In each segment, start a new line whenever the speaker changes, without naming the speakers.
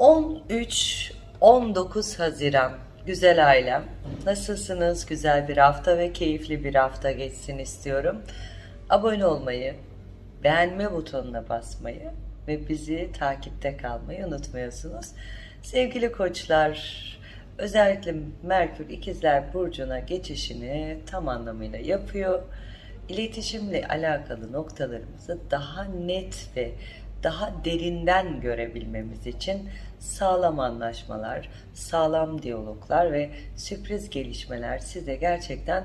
13-19 Haziran güzel ailem. Nasılsınız? Güzel bir hafta ve keyifli bir hafta geçsin istiyorum. Abone olmayı, beğenme butonuna basmayı ve bizi takipte kalmayı unutmuyorsunuz. Sevgili koçlar, özellikle Merkür İkizler Burcu'na geçişini tam anlamıyla yapıyor. İletişimle alakalı noktalarımızı daha net ve daha derinden görebilmemiz için sağlam anlaşmalar, sağlam diyaloglar ve sürpriz gelişmeler size gerçekten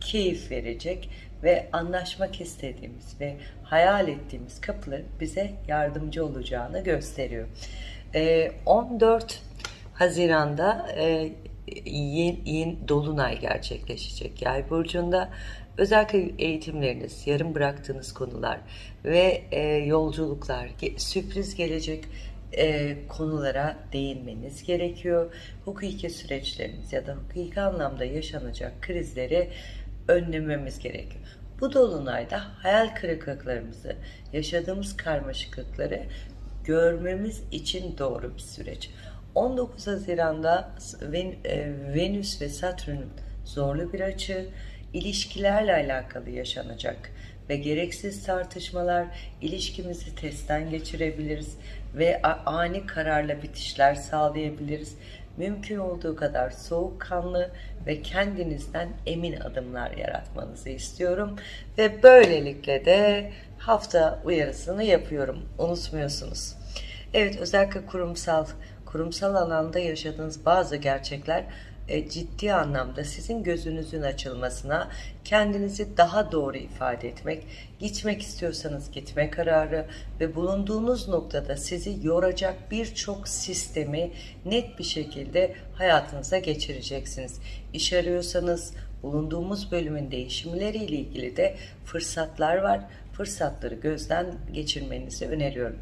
keyif verecek ve anlaşmak istediğimiz ve hayal ettiğimiz kapıların bize yardımcı olacağını gösteriyor. Ee, 14 Haziran'da e, yeni, yeni dolunay gerçekleşecek yay burcunda. Özellikle eğitimleriniz, yarım bıraktığınız konular ve e, yolculuklar, sürpriz gelecek e, konulara değinmeniz gerekiyor. Hukuki süreçleriniz ya da hukuki anlamda yaşanacak krizleri önlememiz gerekiyor. Bu dolunayda hayal kırıklıklarımızı, yaşadığımız karmaşıklıkları görmemiz için doğru bir süreç. 19 Haziran'da e, Venüs ve Satürn'ün zorlu bir açı, ilişkilerle alakalı yaşanacak ve gereksiz tartışmalar ilişkimizi testten geçirebiliriz ve ani kararla bitişler sağlayabiliriz. Mümkün olduğu kadar soğukkanlı ve kendinizden emin adımlar yaratmanızı istiyorum ve böylelikle de hafta uyarısını yapıyorum. Unutmuyorsunuz. Evet özellikle kurumsal kurumsal alanda yaşadığınız bazı gerçekler ciddi anlamda sizin gözünüzün açılmasına, kendinizi daha doğru ifade etmek, gitmek istiyorsanız gitme kararı ve bulunduğunuz noktada sizi yoracak birçok sistemi net bir şekilde hayatınıza geçireceksiniz. İş arıyorsanız bulunduğumuz bölümün değişimleriyle ilgili de fırsatlar var. Fırsatları gözden geçirmenizi öneriyorum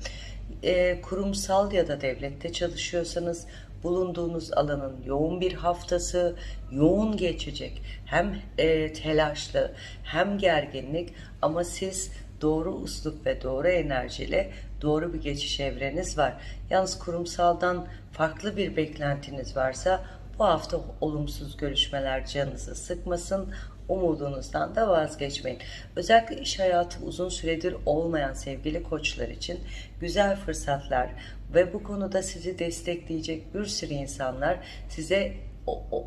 e, kurumsal ya da devlette çalışıyorsanız bulunduğunuz alanın yoğun bir haftası yoğun geçecek. Hem e, telaşlı hem gerginlik ama siz doğru uslup ve doğru enerjiyle doğru bir geçiş evreniz var. Yalnız kurumsaldan farklı bir beklentiniz varsa bu hafta olumsuz görüşmeler canınızı sıkmasın umudunuzdan da vazgeçmeyin. Özellikle iş hayatı uzun süredir olmayan sevgili koçlar için güzel fırsatlar ve bu konuda sizi destekleyecek bir sürü insanlar size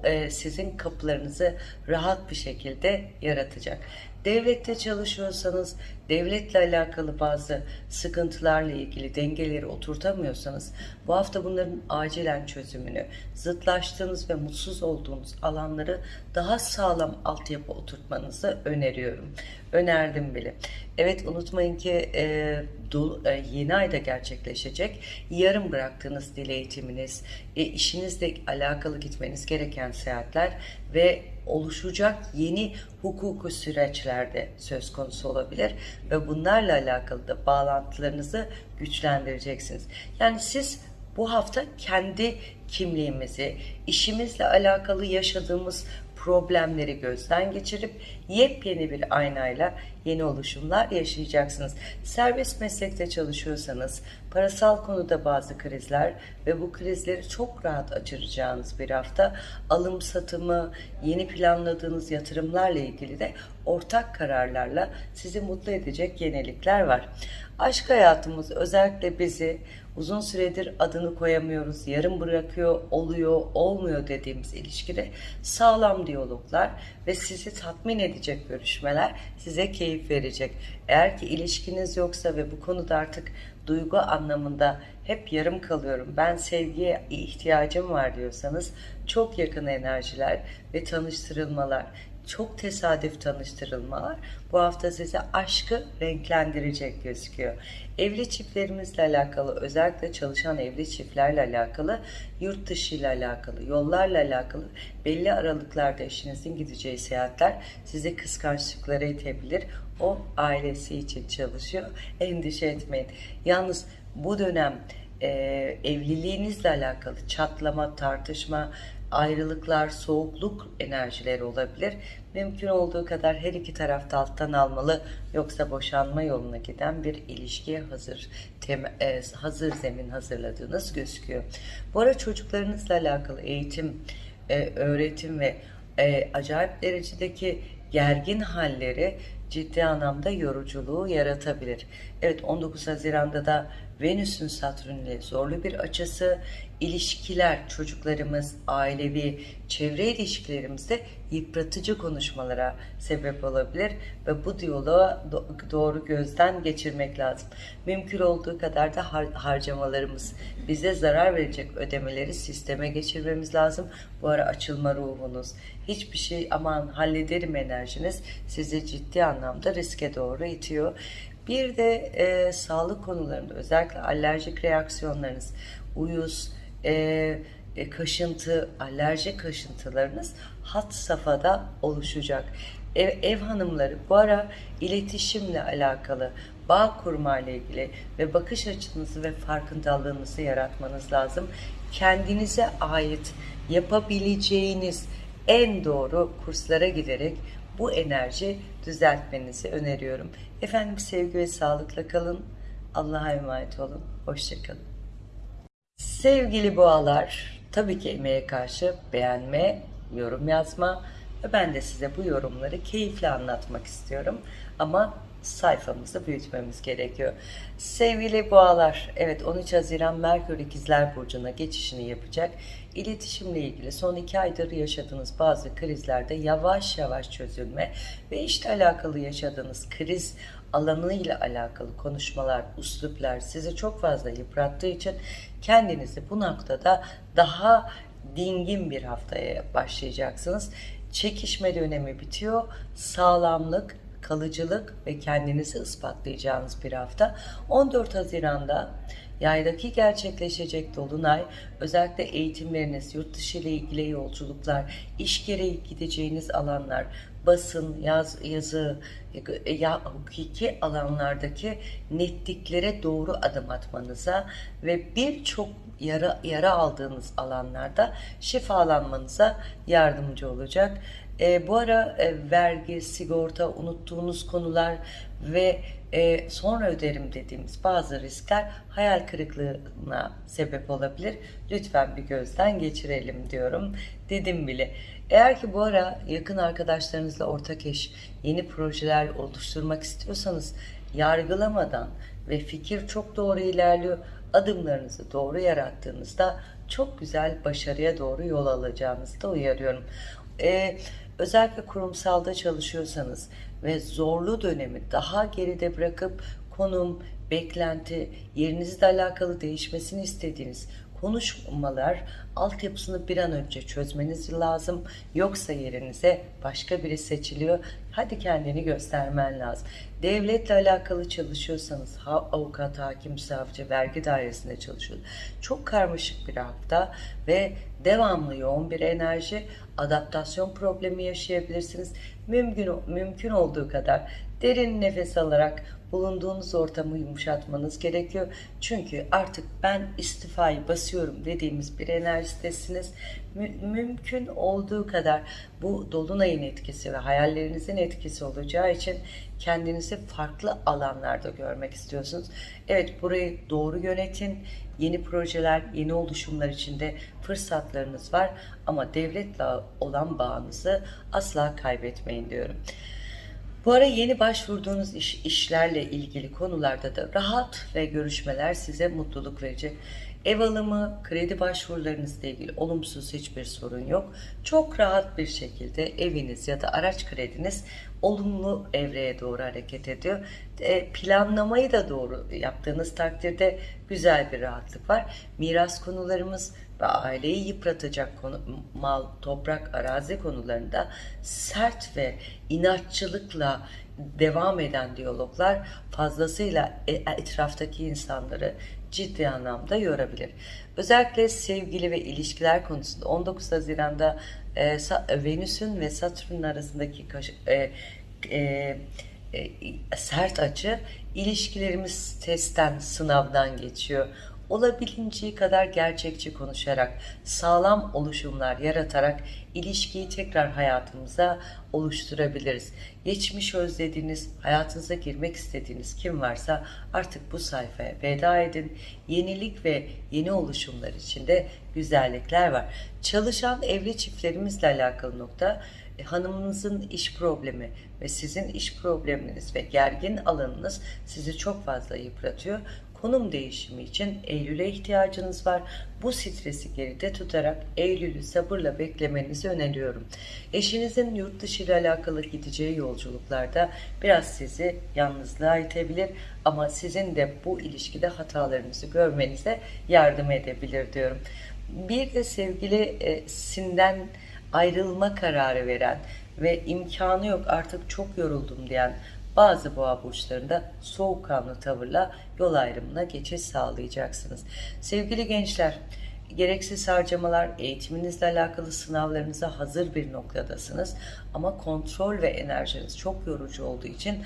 e, sizin kapılarınızı rahat bir şekilde yaratacak. Devlette çalışıyorsanız, devletle alakalı bazı sıkıntılarla ilgili dengeleri oturtamıyorsanız, bu hafta bunların acilen çözümünü, zıtlaştığınız ve mutsuz olduğunuz alanları daha sağlam altyapı oturtmanızı öneriyorum. Önerdim bile. Evet unutmayın ki e, dolu- e, yeni ayda gerçekleşecek. Yarım bıraktığınız dil eğitiminiz, e, işinizle alakalı gitmeniz gereken seyahatler ve oluşacak yeni hukuku süreçlerde söz konusu olabilir ve bunlarla alakalı da bağlantılarınızı güçlendireceksiniz. Yani siz bu hafta kendi kimliğimizi, işimizle alakalı yaşadığımız problemleri gözden geçirip yepyeni bir aynayla yeni oluşumlar yaşayacaksınız. Serbest meslekte çalışıyorsanız parasal konuda bazı krizler ve bu krizleri çok rahat açıracağınız bir hafta alım satımı, yeni planladığınız yatırımlarla ilgili de ortak kararlarla sizi mutlu edecek yenilikler var. Aşk hayatımız özellikle bizi uzun süredir adını koyamıyoruz, yarım bırakıyor, oluyor, olmuyor dediğimiz ilişkide sağlam diyaloglar ve sizi tatmin edecek görüşmeler size keyif verecek. Eğer ki ilişkiniz yoksa ve bu konuda artık duygu anlamında hep yarım kalıyorum, ben sevgiye ihtiyacım var diyorsanız çok yakın enerjiler ve tanıştırılmalar, çok tesadüf tanıştırılmalar bu hafta size aşkı renklendirecek gözüküyor. Evli çiftlerimizle alakalı özellikle çalışan evli çiftlerle alakalı yurt dışı ile alakalı yollarla alakalı belli aralıklarda eşinizin gideceği seyahatler size kıskançlıklara itebilir. O ailesi için çalışıyor. Endişe etmeyin. Yalnız bu dönem e, evliliğinizle alakalı çatlama, tartışma, ayrılıklar, soğukluk enerjileri olabilir. Mümkün olduğu kadar her iki tarafta alttan almalı yoksa boşanma yoluna giden bir ilişkiye hazır tem- e, hazır zemin hazırladığınız gözüküyor. Bu ara çocuklarınızla alakalı eğitim, e, öğretim ve e, acayip derecedeki gergin halleri ciddi anlamda yoruculuğu yaratabilir. Evet 19 Haziran'da da Venüs'ün Satürn ile zorlu bir açısı, ilişkiler, çocuklarımız, ailevi, çevre ilişkilerimizde yıpratıcı konuşmalara sebep olabilir ve bu diyaloğa do- doğru gözden geçirmek lazım. Mümkün olduğu kadar da har- harcamalarımız, bize zarar verecek ödemeleri sisteme geçirmemiz lazım. Bu ara açılma ruhunuz, hiçbir şey aman hallederim enerjiniz sizi ciddi anlamda riske doğru itiyor. Bir de e, sağlık konularında özellikle alerjik reaksiyonlarınız, uyuz, e, e, kaşıntı, alerji kaşıntılarınız hat safhada oluşacak. Ev, ev hanımları bu ara iletişimle alakalı, bağ kurma ile ilgili ve bakış açınızı ve farkındalığınızı yaratmanız lazım. Kendinize ait yapabileceğiniz en doğru kurslara giderek bu enerji düzeltmenizi öneriyorum. Efendim sevgi ve sağlıkla kalın. Allah'a emanet olun. Hoşçakalın. Sevgili boğalar, tabii ki emeğe karşı beğenme, yorum yazma ve ben de size bu yorumları keyifle anlatmak istiyorum. Ama sayfamızı büyütmemiz gerekiyor. Sevgili boğalar, evet 13 Haziran Merkür İkizler Burcu'na geçişini yapacak. İletişimle ilgili son iki aydır yaşadığınız bazı krizlerde yavaş yavaş çözülme ve işte alakalı yaşadığınız kriz alanıyla alakalı konuşmalar, üsluplar sizi çok fazla yıprattığı için kendinizi bu noktada daha dingin bir haftaya başlayacaksınız. Çekişme dönemi bitiyor. Sağlamlık, kalıcılık ve kendinizi ispatlayacağınız bir hafta. 14 Haziran'da yaydaki gerçekleşecek dolunay özellikle eğitimleriniz, yurt dışı ile ilgili yolculuklar, iş gereği gideceğiniz alanlar, basın, yaz, yazı, ya hukuki alanlardaki netliklere doğru adım atmanıza ve birçok yara, yara aldığınız alanlarda şifalanmanıza yardımcı olacak. E, bu ara e, vergi, sigorta, unuttuğunuz konular ve e, sonra öderim dediğimiz bazı riskler hayal kırıklığına sebep olabilir. Lütfen bir gözden geçirelim diyorum. Dedim bile. Eğer ki bu ara yakın arkadaşlarınızla ortak eş, yeni projeler oluşturmak istiyorsanız yargılamadan ve fikir çok doğru ilerliyor. Adımlarınızı doğru yarattığınızda çok güzel başarıya doğru yol alacağınızı da uyarıyorum. Ee, özellikle kurumsalda çalışıyorsanız ve zorlu dönemi daha geride bırakıp konum, beklenti, yerinizle alakalı değişmesini istediğiniz konuşmalar altyapısını bir an önce çözmeniz lazım. Yoksa yerinize başka biri seçiliyor. Hadi kendini göstermen lazım. Devletle alakalı çalışıyorsanız avukat, hakim, savcı, vergi dairesinde çalışıyorsunuz. Çok karmaşık bir hafta ve devamlı yoğun bir enerji, adaptasyon problemi yaşayabilirsiniz. Mümkün, mümkün olduğu kadar derin nefes alarak bulunduğunuz ortamı yumuşatmanız gerekiyor. Çünkü artık ben istifayı basıyorum dediğimiz bir enerjidesiniz. Mü- mümkün olduğu kadar bu dolunayın etkisi ve hayallerinizin etkisi olacağı için kendinizi farklı alanlarda görmek istiyorsunuz. Evet burayı doğru yönetin. Yeni projeler, yeni oluşumlar içinde fırsatlarınız var ama devletle olan bağınızı asla kaybetmeyin diyorum. Bu ara yeni başvurduğunuz iş, işlerle ilgili konularda da rahat ve görüşmeler size mutluluk verecek. Ev alımı, kredi başvurularınızla ilgili olumsuz hiçbir sorun yok. Çok rahat bir şekilde eviniz ya da araç krediniz olumlu evreye doğru hareket ediyor. E, planlamayı da doğru yaptığınız takdirde güzel bir rahatlık var. Miras konularımız ve aileyi yıpratacak konu, mal, toprak, arazi konularında sert ve inatçılıkla devam eden diyaloglar fazlasıyla e, etraftaki insanları ciddi anlamda yorabilir. Özellikle sevgili ve ilişkiler konusunda 19 Haziran'da e, Venüs'ün ve Satürn'ün arasındaki e, e, e, sert açı ilişkilerimiz testten, sınavdan geçiyor. Olabildiğince kadar gerçekçi konuşarak, sağlam oluşumlar yaratarak ilişkiyi tekrar hayatımıza oluşturabiliriz. Geçmiş özlediğiniz, hayatınıza girmek istediğiniz kim varsa artık bu sayfaya veda edin. Yenilik ve yeni oluşumlar içinde güzellikler var. Çalışan evli çiftlerimizle alakalı nokta e, hanımınızın iş problemi ve sizin iş probleminiz ve gergin alanınız sizi çok fazla yıpratıyor. Konum değişimi için Eylül'e ihtiyacınız var. Bu stresi geride tutarak Eylül'ü sabırla beklemenizi öneriyorum. Eşinizin yurt dışı ile alakalı gideceği yolculuklarda biraz sizi yalnızlığa itebilir ama sizin de bu ilişkide hatalarınızı görmenize yardım edebilir diyorum. Bir de sevgilisinden ayrılma kararı veren ve imkanı yok artık çok yoruldum diyen bazı boğa burçlarında soğukkanlı tavırla yol ayrımına geçiş sağlayacaksınız. Sevgili gençler, gereksiz harcamalar, eğitiminizle alakalı sınavlarınıza hazır bir noktadasınız. Ama kontrol ve enerjiniz çok yorucu olduğu için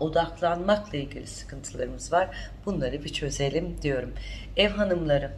odaklanmakla ilgili sıkıntılarımız var. Bunları bir çözelim diyorum. Ev hanımları,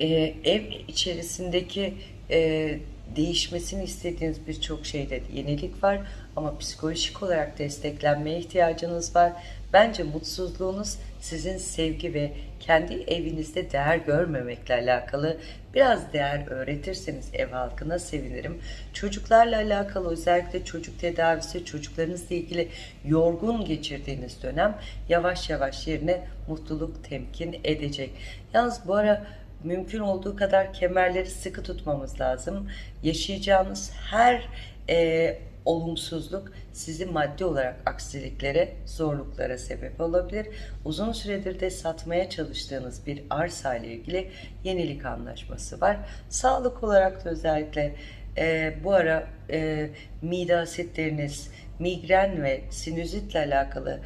e, ev içerisindeki e, değişmesini istediğiniz birçok şeyde yenilik var ama psikolojik olarak desteklenmeye ihtiyacınız var. Bence mutsuzluğunuz sizin sevgi ve kendi evinizde değer görmemekle alakalı biraz değer öğretirseniz ev halkına sevinirim. Çocuklarla alakalı özellikle çocuk tedavisi, çocuklarınızla ilgili yorgun geçirdiğiniz dönem yavaş yavaş yerine mutluluk temkin edecek. Yalnız bu ara mümkün olduğu kadar kemerleri sıkı tutmamız lazım. Yaşayacağınız her e, olumsuzluk sizi maddi olarak aksiliklere, zorluklara sebep olabilir. Uzun süredir de satmaya çalıştığınız bir arsa ile ilgili yenilik anlaşması var. Sağlık olarak da özellikle e, bu ara e, mide asitleriniz, migren ve sinüzitle alakalı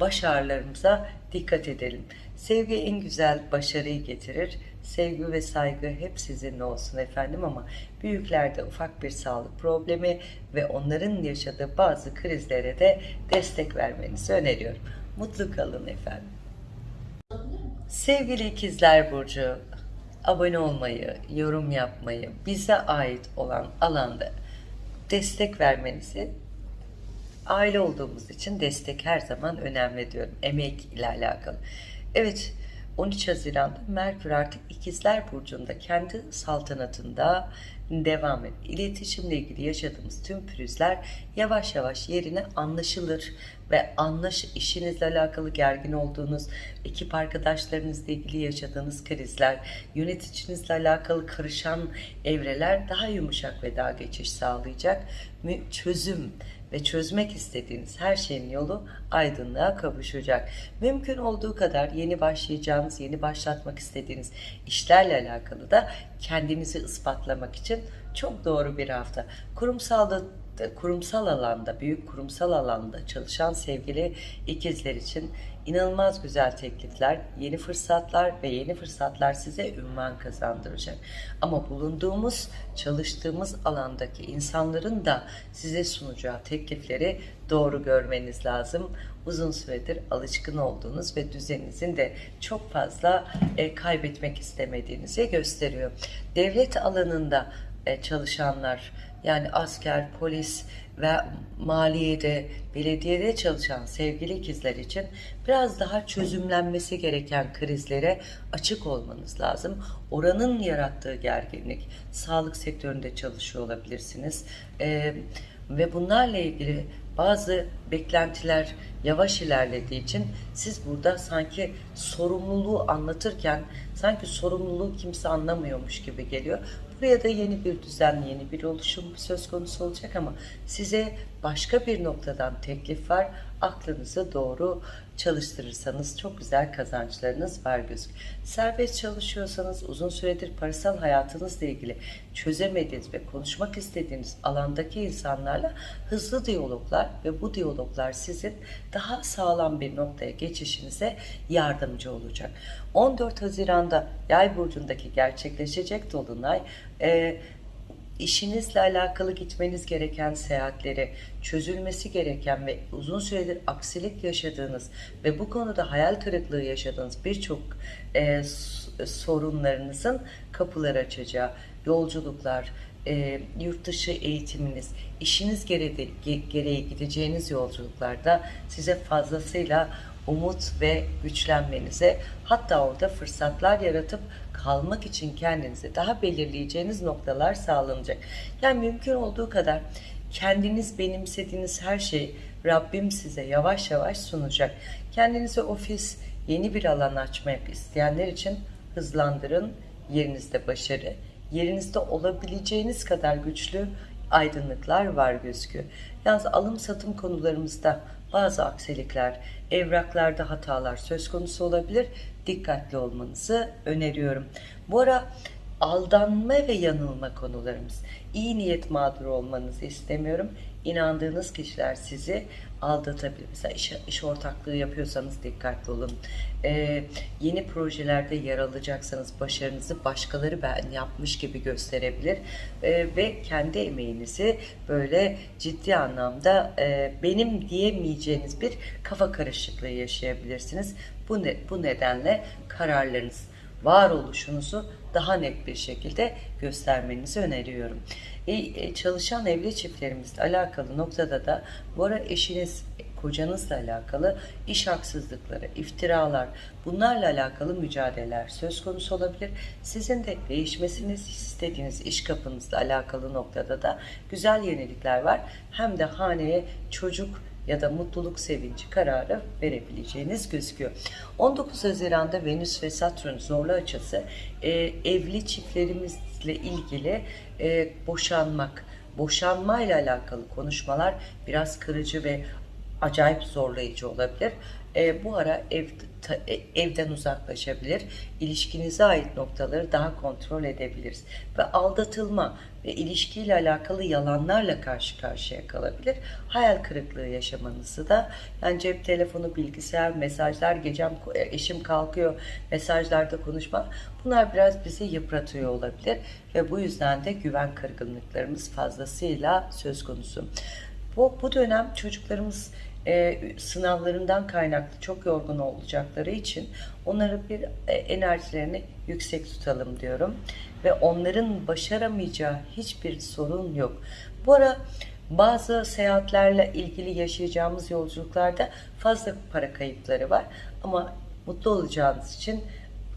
baş ağrılarımıza dikkat edelim. Sevgi en güzel başarıyı getirir. Sevgi ve saygı hep sizinle olsun efendim ama büyüklerde ufak bir sağlık problemi ve onların yaşadığı bazı krizlere de destek vermenizi öneriyorum. Mutlu kalın efendim. Sevgili ikizler Burcu, abone olmayı, yorum yapmayı, bize ait olan alanda destek vermenizi aile olduğumuz için destek her zaman önemli diyorum. Emek ile alakalı. Evet 13 Haziran'da Merkür artık İkizler Burcu'nda kendi saltanatında devam et. İletişimle ilgili yaşadığımız tüm pürüzler yavaş yavaş yerine anlaşılır ve anlaş işinizle alakalı gergin olduğunuz, ekip arkadaşlarınızla ilgili yaşadığınız krizler, yöneticinizle alakalı karışan evreler daha yumuşak ve daha geçiş sağlayacak. Çözüm ve çözmek istediğiniz her şeyin yolu aydınlığa kavuşacak. Mümkün olduğu kadar yeni başlayacağınız, yeni başlatmak istediğiniz işlerle alakalı da kendinizi ispatlamak için çok doğru bir hafta. Kurumsalda kurumsal alanda, büyük kurumsal alanda çalışan sevgili ikizler için inanılmaz güzel teklifler, yeni fırsatlar ve yeni fırsatlar size ünvan kazandıracak. Ama bulunduğumuz, çalıştığımız alandaki insanların da size sunacağı teklifleri doğru görmeniz lazım. Uzun süredir alışkın olduğunuz ve düzeninizin de çok fazla e, kaybetmek istemediğinizi gösteriyor. Devlet alanında e, çalışanlar, yani asker, polis ve maliyede, belediyede çalışan sevgili ikizler için biraz daha çözümlenmesi gereken krizlere açık olmanız lazım. Oranın yarattığı gerginlik, sağlık sektöründe çalışıyor olabilirsiniz. Ee, ve bunlarla ilgili bazı beklentiler yavaş ilerlediği için siz burada sanki sorumluluğu anlatırken sanki sorumluluğu kimse anlamıyormuş gibi geliyor. Buraya da yeni bir düzen, yeni bir oluşum söz konusu olacak ama size başka bir noktadan teklif var. Aklınızı doğru çalıştırırsanız çok güzel kazançlarınız var gözük. Serbest çalışıyorsanız uzun süredir parasal hayatınızla ilgili çözemediğiniz ve konuşmak istediğiniz alandaki insanlarla hızlı diyaloglar ve bu diyaloglar sizin daha sağlam bir noktaya geçişinize yardımcı olacak. 14 Haziran'da Yay burcundaki gerçekleşecek dolunay e, işinizle alakalı gitmeniz gereken seyahatleri, çözülmesi gereken ve uzun süredir aksilik yaşadığınız ve bu konuda hayal kırıklığı yaşadığınız birçok e, sorunlarınızın kapılar açacağı yolculuklar, e, yurt dışı eğitiminiz, işiniz gereği, gereği gideceğiniz yolculuklarda size fazlasıyla umut ve güçlenmenize hatta orada fırsatlar yaratıp kalmak için kendinizi daha belirleyeceğiniz noktalar sağlanacak. Yani mümkün olduğu kadar kendiniz benimsediğiniz her şeyi Rabbim size yavaş yavaş sunacak. Kendinize ofis, yeni bir alan açmak isteyenler için hızlandırın. Yerinizde başarı, yerinizde olabileceğiniz kadar güçlü aydınlıklar var gözüküyor. Yalnız alım satım konularımızda bazı aksilikler, evraklarda hatalar söz konusu olabilir. Dikkatli olmanızı öneriyorum. Bu ara aldanma ve yanılma konularımız. İyi niyet mağduru olmanızı istemiyorum. İnandığınız kişiler sizi aldatabilir. Mesela iş, iş ortaklığı yapıyorsanız dikkatli olun. Ee, yeni projelerde yer alacaksanız başarınızı başkaları ben yapmış gibi gösterebilir. Ee, ve kendi emeğinizi böyle ciddi anlamda e, benim diyemeyeceğiniz bir kafa karışıklığı yaşayabilirsiniz. Bu, ne, bu nedenle kararlarınız, varoluşunuzu daha net bir şekilde göstermenizi öneriyorum. E, çalışan evli çiftlerimizle alakalı noktada da bu ara eşiniz, kocanızla alakalı iş haksızlıkları, iftiralar, bunlarla alakalı mücadeleler söz konusu olabilir. Sizin de değişmesini istediğiniz iş kapınızla alakalı noktada da güzel yenilikler var. Hem de haneye çocuk ya da mutluluk sevinci kararı verebileceğiniz gözüküyor. 19 Haziran'da Venüs ve Satürn zorlu açısı e, evli çiftlerimizle ilgili e, boşanmak, boşanma ile alakalı konuşmalar biraz kırıcı ve acayip zorlayıcı olabilir. E, bu ara ev, evden uzaklaşabilir. İlişkinize ait noktaları daha kontrol edebiliriz. Ve aldatılma ve ilişkiyle alakalı yalanlarla karşı karşıya kalabilir. Hayal kırıklığı yaşamanızı da yani cep telefonu, bilgisayar, mesajlar, gecem e, eşim kalkıyor, mesajlarda konuşma bunlar biraz bizi yıpratıyor olabilir ve bu yüzden de güven kırgınlıklarımız fazlasıyla söz konusu. Bu, bu dönem çocuklarımız e, sınavlarından kaynaklı çok yorgun olacakları için onları bir e, enerjilerini yüksek tutalım diyorum. Ve onların başaramayacağı hiçbir sorun yok. Bu ara bazı seyahatlerle ilgili yaşayacağımız yolculuklarda fazla para kayıpları var. Ama mutlu olacağınız için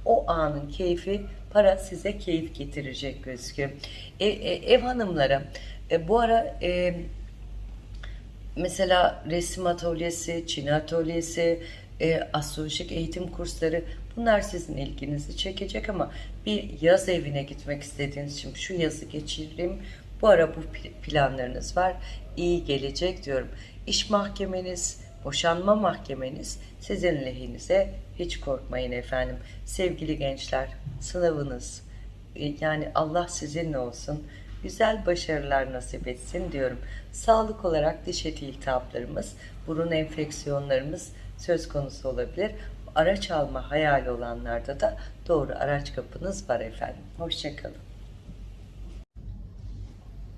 o anın keyfi para size keyif getirecek gözüküyor. E, e, ev hanımları e, bu ara e, mesela resim atölyesi, Çin atölyesi, e, astrolojik eğitim kursları bunlar sizin ilginizi çekecek ama bir yaz evine gitmek istediğiniz için şu yazı geçireyim. Bu ara bu planlarınız var. İyi gelecek diyorum. İş mahkemeniz, boşanma mahkemeniz sizin lehinize hiç korkmayın efendim. Sevgili gençler sınavınız e, yani Allah sizinle olsun güzel başarılar nasip etsin diyorum. Sağlık olarak diş eti iltihaplarımız, burun enfeksiyonlarımız söz konusu olabilir. Araç alma hayali olanlarda da doğru araç kapınız var efendim. Hoşçakalın.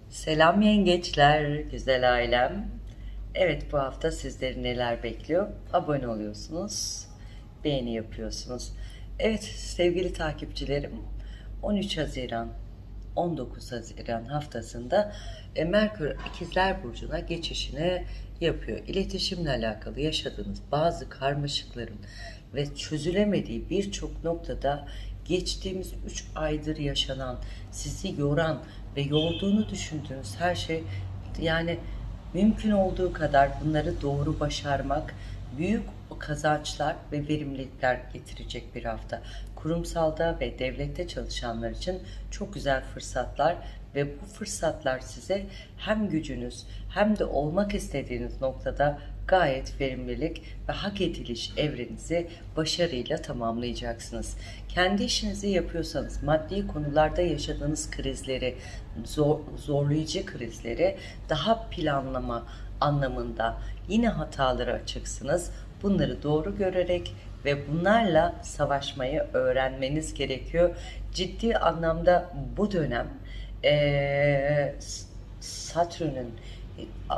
Selam yengeçler, güzel ailem. Evet bu hafta sizleri neler bekliyor? Abone oluyorsunuz, beğeni yapıyorsunuz. Evet sevgili takipçilerim 13 Haziran 19 Haziran haftasında e, Merkür İkizler Burcu'na geçişini yapıyor. İletişimle alakalı yaşadığınız bazı karmaşıkların ve çözülemediği birçok noktada geçtiğimiz 3 aydır yaşanan, sizi yoran ve yorduğunu düşündüğünüz her şey yani mümkün olduğu kadar bunları doğru başarmak büyük kazançlar ve verimlilikler getirecek bir hafta. Kurumsalda ve devlette çalışanlar için çok güzel fırsatlar ve bu fırsatlar size hem gücünüz hem de olmak istediğiniz noktada gayet verimlilik ve hak ediliş evrenizi başarıyla tamamlayacaksınız. Kendi işinizi yapıyorsanız maddi konularda yaşadığınız krizleri, zor, zorlayıcı krizleri daha planlama anlamında yine hataları açıksınız. Bunları doğru görerek ve bunlarla savaşmayı öğrenmeniz gerekiyor. Ciddi anlamda bu dönem e, Satürn'ün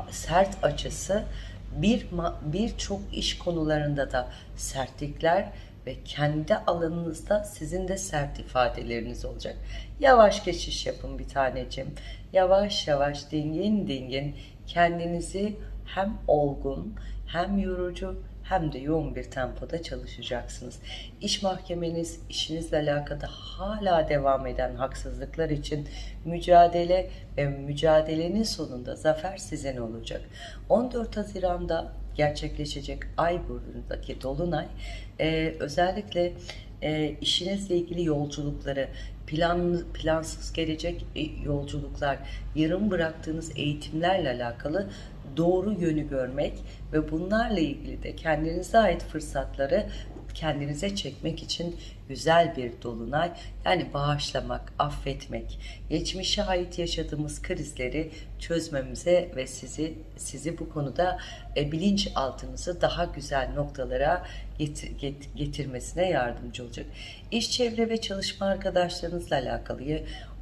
sert açısı bir birçok iş konularında da sertlikler ve kendi alanınızda sizin de sert ifadeleriniz olacak. Yavaş geçiş yapın bir tanecim. Yavaş yavaş dingin dingin kendinizi hem olgun hem yorucu hem de yoğun bir tempoda çalışacaksınız. İş mahkemeniz, işinizle alakalı hala devam eden haksızlıklar için mücadele ve mücadelenin sonunda zafer sizin olacak. 14 Haziran'da gerçekleşecek ay burcundaki dolunay e, özellikle e, işinizle ilgili yolculukları, plan, plansız gelecek e, yolculuklar, yarım bıraktığınız eğitimlerle alakalı doğru yönü görmek ve bunlarla ilgili de kendinize ait fırsatları kendinize çekmek için güzel bir dolunay. Yani bağışlamak, affetmek, geçmişe ait yaşadığımız krizleri çözmemize ve sizi sizi bu konuda e, bilinçaltınızı daha güzel noktalara getir, get, getirmesine yardımcı olacak. İş çevre ve çalışma arkadaşlarınızla alakalı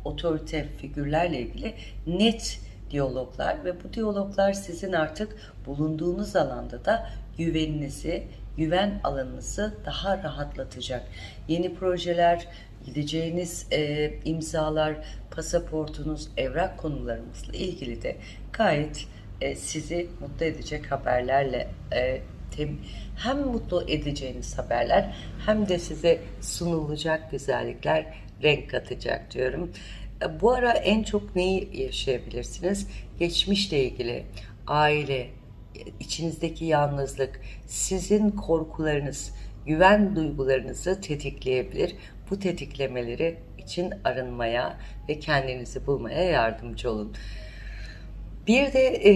otorite figürlerle ilgili net diyaloglar ve bu diyaloglar sizin artık bulunduğunuz alanda da güveninizi, güven alanınızı daha rahatlatacak. Yeni projeler, gideceğiniz e, imzalar, pasaportunuz, evrak konularımızla ilgili de gayet e, sizi mutlu edecek haberlerle e, tem, hem mutlu edeceğiniz haberler hem de size sunulacak güzellikler renk katacak diyorum. E, bu ara en çok neyi yaşayabilirsiniz? Geçmişle ilgili, aile, içinizdeki yalnızlık, sizin korkularınız, güven duygularınızı tetikleyebilir. Bu tetiklemeleri için arınmaya ve kendinizi bulmaya yardımcı olun. Bir de e,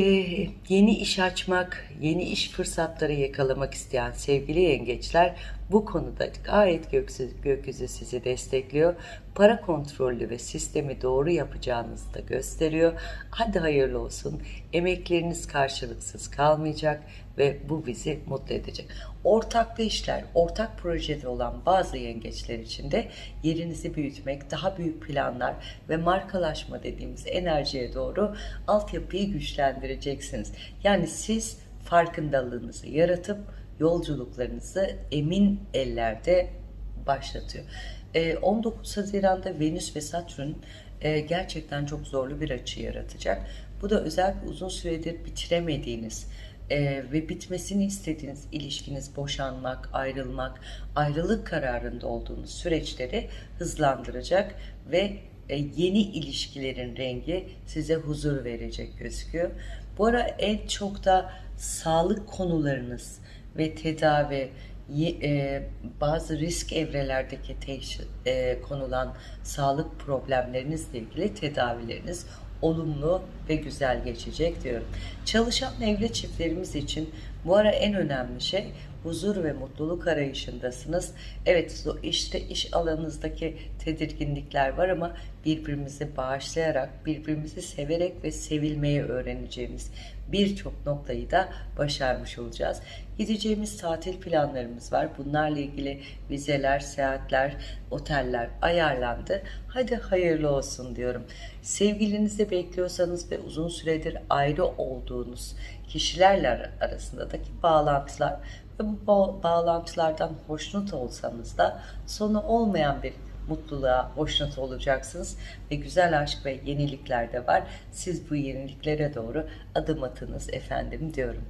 yeni iş açmak, yeni iş fırsatları yakalamak isteyen sevgili yengeçler bu konuda gayet gökyüzü, gökyüzü sizi destekliyor. Para kontrollü ve sistemi doğru yapacağınızı da gösteriyor. Hadi hayırlı olsun. Emekleriniz karşılıksız kalmayacak ve bu bizi mutlu edecek. Ortaklı işler, ortak projede olan bazı yengeçler için de yerinizi büyütmek, daha büyük planlar ve markalaşma dediğimiz enerjiye doğru altyapıyı güçlendireceksiniz. Yani siz farkındalığınızı yaratıp yolculuklarınızı emin ellerde başlatıyor. 19 Haziran'da Venüs ve Satürn gerçekten çok zorlu bir açı yaratacak. Bu da özellikle uzun süredir bitiremediğiniz ve bitmesini istediğiniz ilişkiniz, boşanmak, ayrılmak, ayrılık kararında olduğunuz süreçleri hızlandıracak ve yeni ilişkilerin rengi size huzur verecek gözüküyor. Bu ara en çok da sağlık konularınız ve tedavi, e, bazı risk evrelerdeki e, konulan sağlık problemlerinizle ilgili tedavileriniz olumlu ve güzel geçecek diyorum. Çalışan evli çiftlerimiz için bu ara en önemli şey huzur ve mutluluk arayışındasınız. Evet işte iş alanınızdaki tedirginlikler var ama birbirimizi bağışlayarak, birbirimizi severek ve sevilmeyi öğreneceğimiz birçok noktayı da başarmış olacağız. Gideceğimiz tatil planlarımız var. Bunlarla ilgili vizeler, seyahatler, oteller ayarlandı. Hadi hayırlı olsun diyorum. Sevgilinizi bekliyorsanız ve uzun süredir ayrı olduğunuz kişilerle arasındaki bağlantılar ve bu bağlantılardan hoşnut olsanız da sonu olmayan bir mutluluğa hoşnut olacaksınız ve güzel aşk ve yenilikler de var. Siz bu yeniliklere doğru adım atınız efendim diyorum.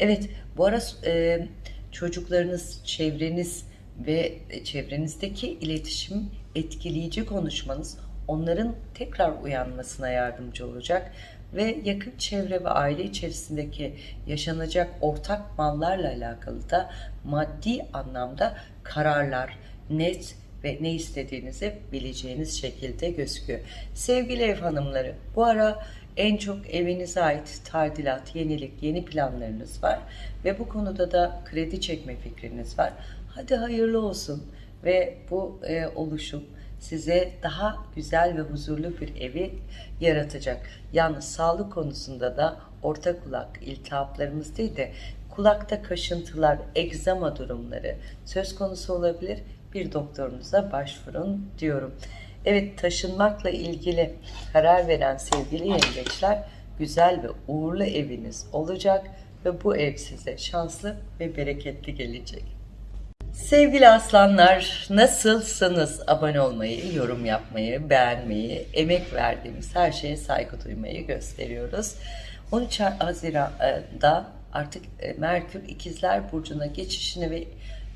Evet bu ara e, çocuklarınız, çevreniz ve çevrenizdeki iletişim etkileyici konuşmanız onların tekrar uyanmasına yardımcı olacak ve yakın çevre ve aile içerisindeki yaşanacak ortak mallarla alakalı da maddi anlamda kararlar, net ve ne istediğinizi bileceğiniz şekilde gözüküyor. Sevgili ev hanımları bu ara en çok evinize ait tadilat, yenilik, yeni planlarınız var ve bu konuda da kredi çekme fikriniz var. Hadi hayırlı olsun ve bu e, oluşum size daha güzel ve huzurlu bir evi yaratacak. Yalnız sağlık konusunda da orta kulak iltihaplarımız değil de kulakta kaşıntılar, egzama durumları söz konusu olabilir. Bir doktorunuza başvurun diyorum. Evet taşınmakla ilgili karar veren sevgili yengeçler güzel ve uğurlu eviniz olacak ve bu ev size şanslı ve bereketli gelecek. Sevgili aslanlar nasılsınız? Abone olmayı, yorum yapmayı, beğenmeyi, emek verdiğimiz her şeye saygı duymayı gösteriyoruz. 13 Haziran'da artık e, Merkür İkizler Burcu'na geçişini ve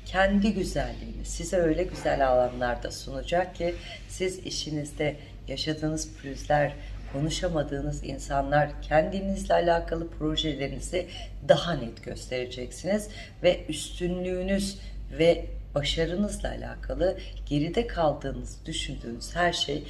kendi güzelliğini size öyle güzel alanlarda sunacak ki siz işinizde yaşadığınız pürüzler, konuşamadığınız insanlar, kendinizle alakalı projelerinizi daha net göstereceksiniz ve üstünlüğünüz ve başarınızla alakalı geride kaldığınız düşündüğünüz her şey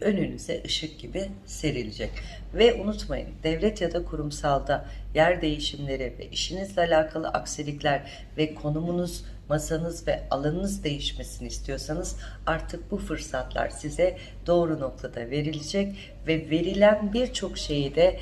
önünüze ışık gibi serilecek. Ve unutmayın devlet ya da kurumsalda yer değişimleri ve işinizle alakalı aksilikler ve konumunuz, masanız ve alanınız değişmesini istiyorsanız artık bu fırsatlar size doğru noktada verilecek ve verilen birçok şeyi de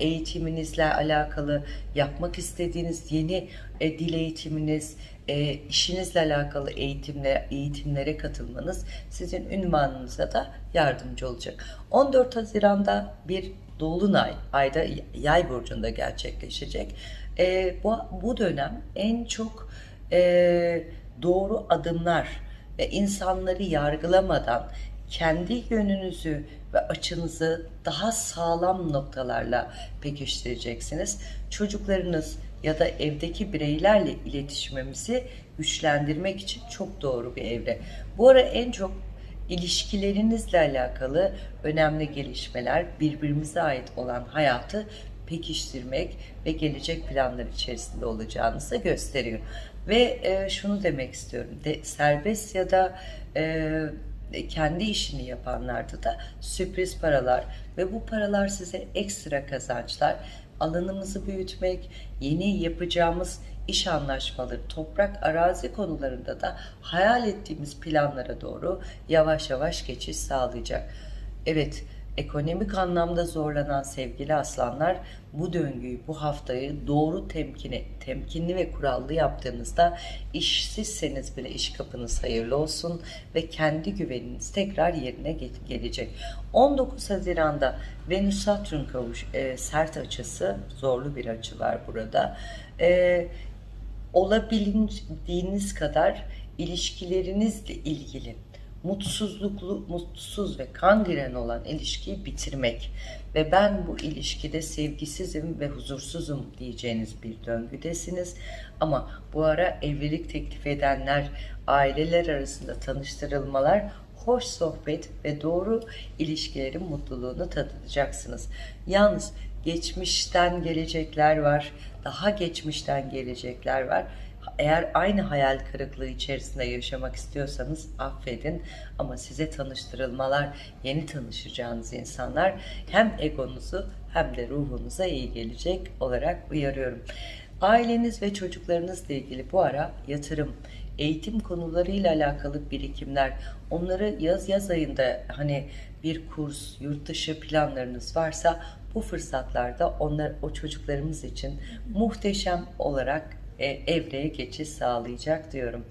eğitiminizle alakalı yapmak istediğiniz yeni e, dil eğitiminiz, e, işinizle alakalı eğitimlere, eğitimlere katılmanız sizin ünvanınıza da yardımcı olacak. 14 Haziran'da bir Dolunay ayda yay burcunda gerçekleşecek. E, bu, bu dönem en çok e, doğru adımlar ve insanları yargılamadan kendi yönünüzü ve açınızı daha sağlam noktalarla pekiştireceksiniz. Çocuklarınız ya da evdeki bireylerle iletişimimizi güçlendirmek için çok doğru bir evre. Bu ara en çok ilişkilerinizle alakalı önemli gelişmeler, birbirimize ait olan hayatı pekiştirmek ve gelecek planlar içerisinde olacağınızı gösteriyor. Ve e, şunu demek istiyorum, de, serbest ya da e, kendi işini yapanlarda da sürpriz paralar ve bu paralar size ekstra kazançlar, alanımızı büyütmek, yeni yapacağımız iş anlaşmaları, toprak arazi konularında da hayal ettiğimiz planlara doğru yavaş yavaş geçiş sağlayacak. Evet, ekonomik anlamda zorlanan sevgili aslanlar bu döngüyü, bu haftayı doğru temkini, temkinli ve kurallı yaptığınızda işsizseniz bile iş kapınız hayırlı olsun ve kendi güveniniz tekrar yerine gelecek. 19 Haziran'da Venüs-Satürn kavuş e, sert açısı, zorlu bir açı var burada. E, olabildiğiniz kadar ilişkilerinizle ilgili mutsuzluklu, mutsuz ve kangren olan ilişkiyi bitirmek ve ben bu ilişkide sevgisizim ve huzursuzum diyeceğiniz bir döngüdesiniz. Ama bu ara evlilik teklif edenler, aileler arasında tanıştırılmalar, hoş sohbet ve doğru ilişkilerin mutluluğunu tadacaksınız. Yalnız geçmişten gelecekler var, daha geçmişten gelecekler var eğer aynı hayal kırıklığı içerisinde yaşamak istiyorsanız affedin ama size tanıştırılmalar, yeni tanışacağınız insanlar hem egonuzu hem de ruhunuza iyi gelecek olarak uyarıyorum. Aileniz ve çocuklarınızla ilgili bu ara yatırım, eğitim konularıyla alakalı birikimler, onları yaz yaz ayında hani bir kurs, yurt dışı planlarınız varsa bu fırsatlarda onlar o çocuklarımız için muhteşem olarak evreye geçiş sağlayacak diyorum.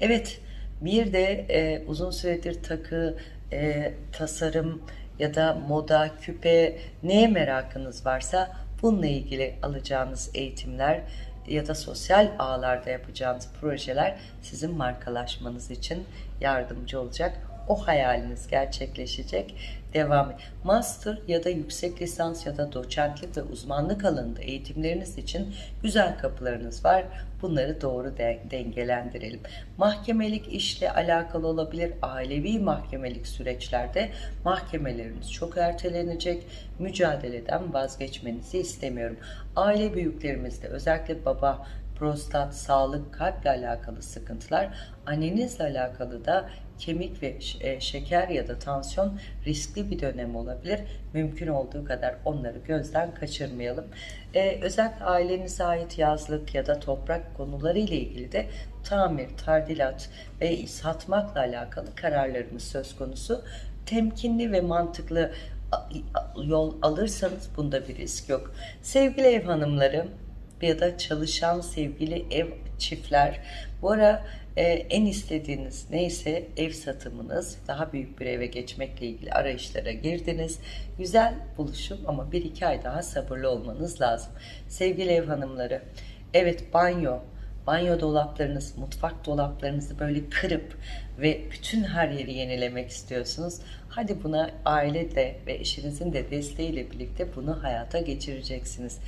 Evet bir de e, uzun süredir takı, e, tasarım ya da moda, küpe neye merakınız varsa bununla ilgili alacağınız eğitimler ya da sosyal ağlarda yapacağınız projeler sizin markalaşmanız için yardımcı olacak. O hayaliniz gerçekleşecek devam. Master ya da yüksek lisans ya da doçentlik ve uzmanlık alanında eğitimleriniz için güzel kapılarınız var. Bunları doğru de dengelendirelim. Mahkemelik işle alakalı olabilir. Ailevi mahkemelik süreçlerde mahkemeleriniz çok ertelenecek. Mücadeleden vazgeçmenizi istemiyorum. Aile büyüklerimizde özellikle baba, prostat, sağlık, kalple alakalı sıkıntılar, annenizle alakalı da kemik ve e, şeker ya da tansiyon riskli bir dönem olabilir. Mümkün olduğu kadar onları gözden kaçırmayalım. Ee, özellikle ailenize ait yazlık ya da toprak konuları ile ilgili de tamir, tardilat ve satmakla alakalı kararlarımız söz konusu. Temkinli ve mantıklı yol alırsanız bunda bir risk yok. Sevgili ev hanımları ya da çalışan sevgili ev çiftler bu ara Ee, en istediğiniz neyse ev satımınız, daha büyük bir eve geçmekle ilgili arayışlara girdiniz. Güzel buluşum ama bir iki ay daha sabırlı olmanız lazım. Sevgili ev hanımları, evet banyo, banyo dolaplarınız, mutfak dolaplarınızı böyle kırıp ve bütün her yeri yenilemek istiyorsunuz. Hadi buna aile de ve eşinizin de desteğiyle birlikte bunu hayata geçireceksiniz.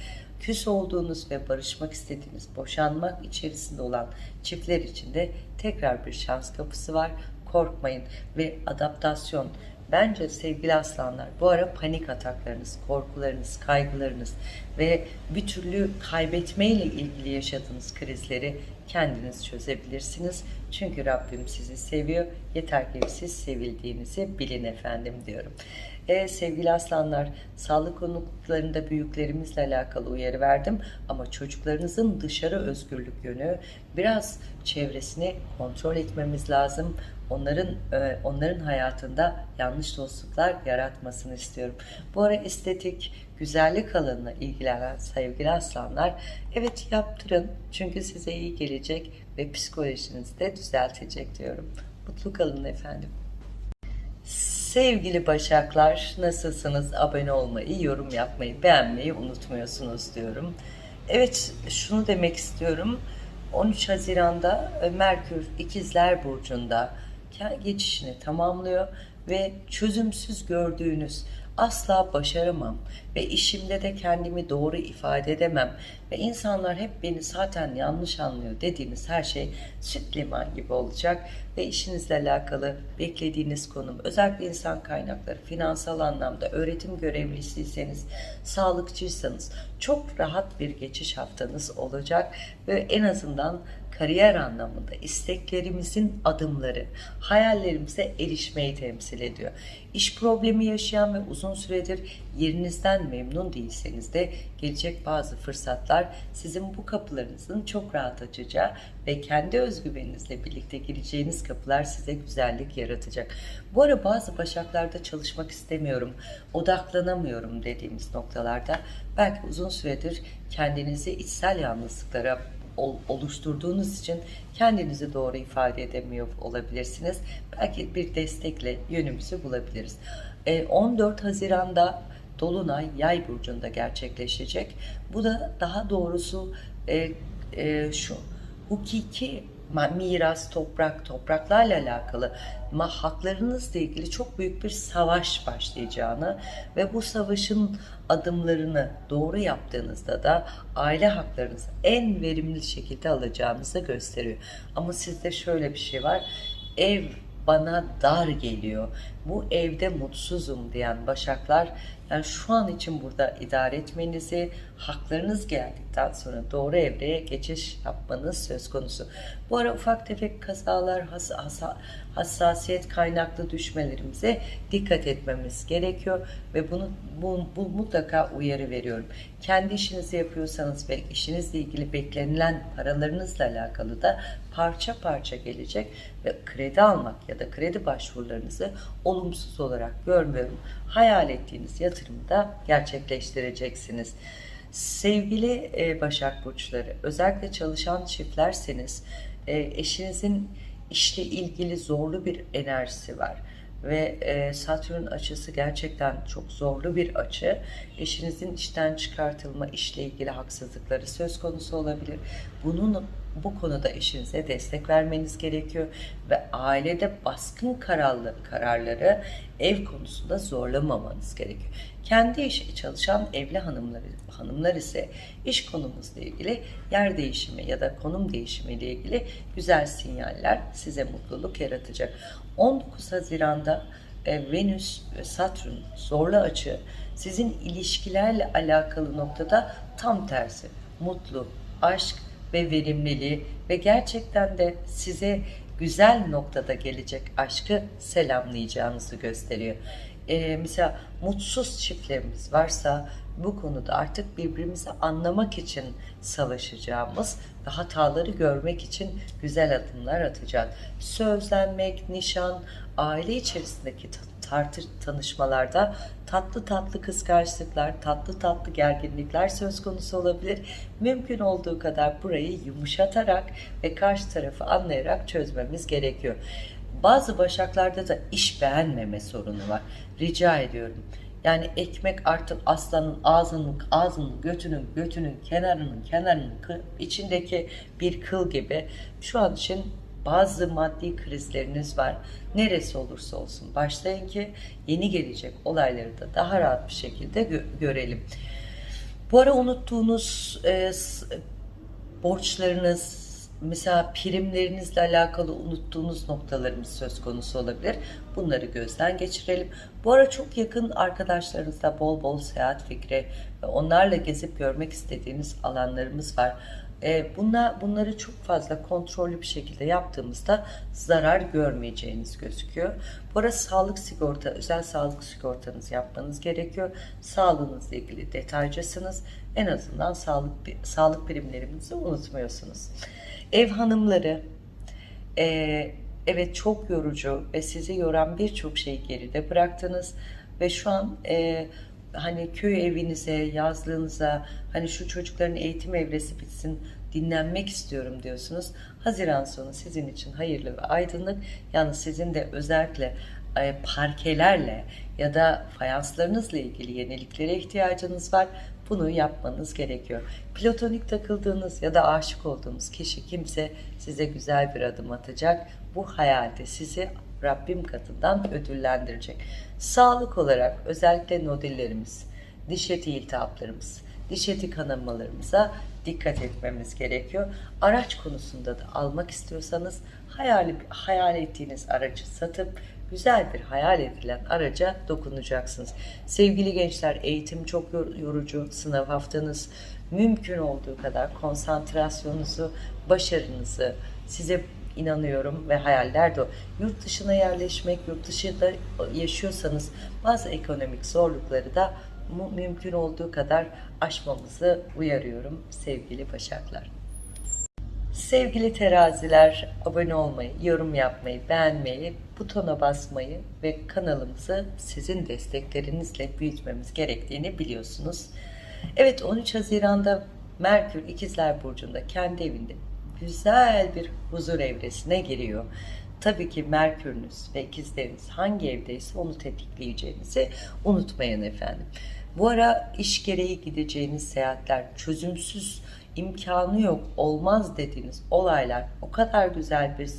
Küs olduğunuz ve barışmak istediğiniz, boşanmak içerisinde olan çiftler için de tekrar bir şans kapısı var. Korkmayın ve adaptasyon. Bence sevgili aslanlar bu ara panik ataklarınız, korkularınız, kaygılarınız ve bir türlü kaybetmeyle ilgili yaşadığınız krizleri kendiniz çözebilirsiniz. Çünkü Rabbim sizi seviyor. Yeter ki siz sevildiğinizi bilin efendim diyorum. E, sevgili aslanlar, sağlık konuklarında büyüklerimizle alakalı uyarı verdim ama çocuklarınızın dışarı özgürlük yönü biraz çevresini kontrol etmemiz lazım. Onların e, onların hayatında yanlış dostluklar yaratmasını istiyorum. Bu ara estetik, güzellik alanına ilgilenen sevgili aslanlar, evet yaptırın çünkü size iyi gelecek ve psikolojinizi de düzeltecek diyorum. Mutlu kalın efendim. Sevgili Başaklar nasılsınız? Abone olmayı, yorum yapmayı, beğenmeyi unutmuyorsunuz diyorum. Evet şunu demek istiyorum. 13 Haziran'da e, Merkür İkizler Burcu'nda geçişini tamamlıyor ve çözümsüz gördüğünüz asla başaramam ve işimde de kendimi doğru ifade edemem ve insanlar hep beni zaten yanlış anlıyor dediğiniz her şey süt liman gibi olacak ve işinizle alakalı beklediğiniz konum özellikle insan kaynakları, finansal anlamda öğretim görevlisiyseniz, sağlıkçıysanız çok rahat bir geçiş haftanız olacak ve en azından kariyer anlamında isteklerimizin adımları, hayallerimize erişmeyi temsil ediyor. İş problemi yaşayan ve uzun süredir yerinizden memnun değilseniz de gelecek bazı fırsatlar sizin bu kapılarınızın çok rahat açacağı ve kendi özgüveninizle birlikte gireceğiniz kapılar size güzellik yaratacak. Bu ara bazı başaklarda çalışmak istemiyorum, odaklanamıyorum dediğimiz noktalarda belki uzun süredir kendinizi içsel yalnızlıklara oluşturduğunuz için kendinizi doğru ifade edemiyor olabilirsiniz. Belki bir destekle yönümüzü bulabiliriz. 14 e, Haziran'da Dolunay Yay burcunda gerçekleşecek. Bu da daha doğrusu e, e, şu hukuki miras, toprak, topraklarla alakalı haklarınızla ilgili çok büyük bir savaş başlayacağını ve bu savaşın adımlarını doğru yaptığınızda da aile haklarınızı en verimli şekilde alacağınızı gösteriyor. Ama sizde şöyle bir şey var. Ev bana dar geliyor. Bu evde mutsuzum diyen başaklar yani şu an için burada idare etmenizi, haklarınız geldikten sonra doğru evreye geçiş yapmanız söz konusu. Bu ara ufak tefek kazalar, has, has, hassasiyet kaynaklı düşmelerimize dikkat etmemiz gerekiyor ve bunu bu, bu mutlaka uyarı veriyorum. Kendi işinizi yapıyorsanız ve işinizle ilgili beklenilen paralarınızla alakalı da parça parça gelecek ve kredi almak ya da kredi başvurularınızı olumsuz olarak görmüyorum. Hayal ettiğiniz yatırımı da gerçekleştireceksiniz. Sevgili e, Başak Burçları, özellikle çalışan çiftlerseniz e, eşinizin işle ilgili zorlu bir enerjisi var ve e, Satürn açısı gerçekten çok zorlu bir açı. Eşinizin işten çıkartılma, işle ilgili haksızlıkları söz konusu olabilir. Bunun bu konuda eşinize destek vermeniz gerekiyor ve ailede baskın kararlı, kararları ev konusunda zorlamamanız gerekiyor. Kendi işi çalışan evli hanımlar, hanımlar ise iş konumuzla ilgili yer değişimi ya da konum değişimi ile ilgili güzel sinyaller size mutluluk yaratacak. 19 Haziran'da e, Venüs ve Satürn zorlu açı sizin ilişkilerle alakalı noktada tam tersi mutlu, aşk ve verimliliği ve gerçekten de size güzel noktada gelecek aşkı selamlayacağınızı gösteriyor. Ee, mesela mutsuz çiftlerimiz varsa bu konuda artık birbirimizi anlamak için savaşacağımız ve hataları görmek için güzel adımlar atacağız. Sözlenmek, nişan, aile içerisindeki tartı tanışmalarda tatlı tatlı kıskançlıklar, tatlı tatlı gerginlikler söz konusu olabilir. Mümkün olduğu kadar burayı yumuşatarak ve karşı tarafı anlayarak çözmemiz gerekiyor. Bazı başaklarda da iş beğenmeme sorunu var. Rica ediyorum. Yani ekmek artık aslanın ağzının, ağzının, götünün, götünün, kenarının, kenarının, içindeki bir kıl gibi. Şu an için bazı maddi krizleriniz var. Neresi olursa olsun başlayın ki yeni gelecek olayları da daha rahat bir şekilde gö- görelim. Bu ara unuttuğunuz e, borçlarınız, mesela primlerinizle alakalı unuttuğunuz noktalarımız söz konusu olabilir. Bunları gözden geçirelim. Bu ara çok yakın arkadaşlarınızla bol bol seyahat fikri ve onlarla gezip görmek istediğiniz alanlarımız var. E, bunlar, bunları çok fazla kontrollü bir şekilde yaptığımızda zarar görmeyeceğiniz gözüküyor. Bu ara sağlık sigorta, özel sağlık sigortanızı yapmanız gerekiyor. Sağlığınızla ilgili detaycısınız. En azından sağlık sağlık birimlerimizi unutmuyorsunuz. Ev hanımları, e, evet çok yorucu ve sizi yoran birçok şeyi geride bıraktınız ve şu an e, hani köy evinize, yazlığınıza, hani şu çocukların eğitim evresi bitsin, dinlenmek istiyorum diyorsunuz. Haziran sonu sizin için hayırlı ve aydınlık. Yalnız sizin de özellikle e, parkelerle ya da fayanslarınızla ilgili yeniliklere ihtiyacınız var. Bunu yapmanız gerekiyor. Platonik takıldığınız ya da aşık olduğunuz kişi kimse size güzel bir adım atacak. Bu hayalde sizi Rabbim katından ödüllendirecek. Sağlık olarak özellikle nodillerimiz, diş eti iltihaplarımız, diş eti kanamalarımıza dikkat etmemiz gerekiyor. Araç konusunda da almak istiyorsanız hayal, hayal ettiğiniz aracı satıp güzel bir hayal edilen araca dokunacaksınız. Sevgili gençler eğitim çok yorucu, sınav haftanız mümkün olduğu kadar konsantrasyonunuzu, başarınızı size inanıyorum ve hayaller de o. Yurt dışına yerleşmek, yurt dışında yaşıyorsanız bazı ekonomik zorlukları da mümkün olduğu kadar aşmamızı uyarıyorum sevgili başaklar. Sevgili teraziler, abone olmayı, yorum yapmayı, beğenmeyi, butona basmayı ve kanalımızı sizin desteklerinizle büyütmemiz gerektiğini biliyorsunuz. Evet 13 Haziran'da Merkür İkizler Burcu'nda kendi evinde güzel bir huzur evresine giriyor. Tabii ki Merkür'ünüz ve ikizleriniz hangi evdeyse onu tetikleyeceğinizi unutmayın efendim. Bu ara iş gereği gideceğiniz seyahatler çözümsüz imkanı yok, olmaz dediğiniz olaylar o kadar güzel bir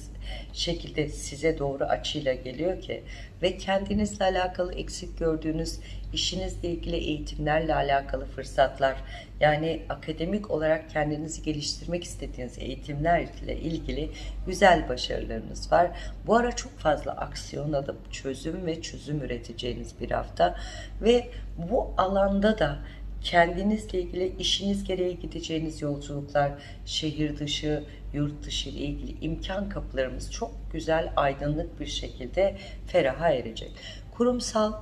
şekilde size doğru açıyla geliyor ki ve kendinizle alakalı eksik gördüğünüz işinizle ilgili eğitimlerle alakalı fırsatlar yani akademik olarak kendinizi geliştirmek istediğiniz eğitimlerle ilgili güzel başarılarınız var. Bu ara çok fazla aksiyon alıp çözüm ve çözüm üreteceğiniz bir hafta ve bu alanda da kendinizle ilgili işiniz gereği gideceğiniz yolculuklar, şehir dışı, yurt dışı ile ilgili imkan kapılarımız çok güzel, aydınlık bir şekilde feraha erecek. Kurumsal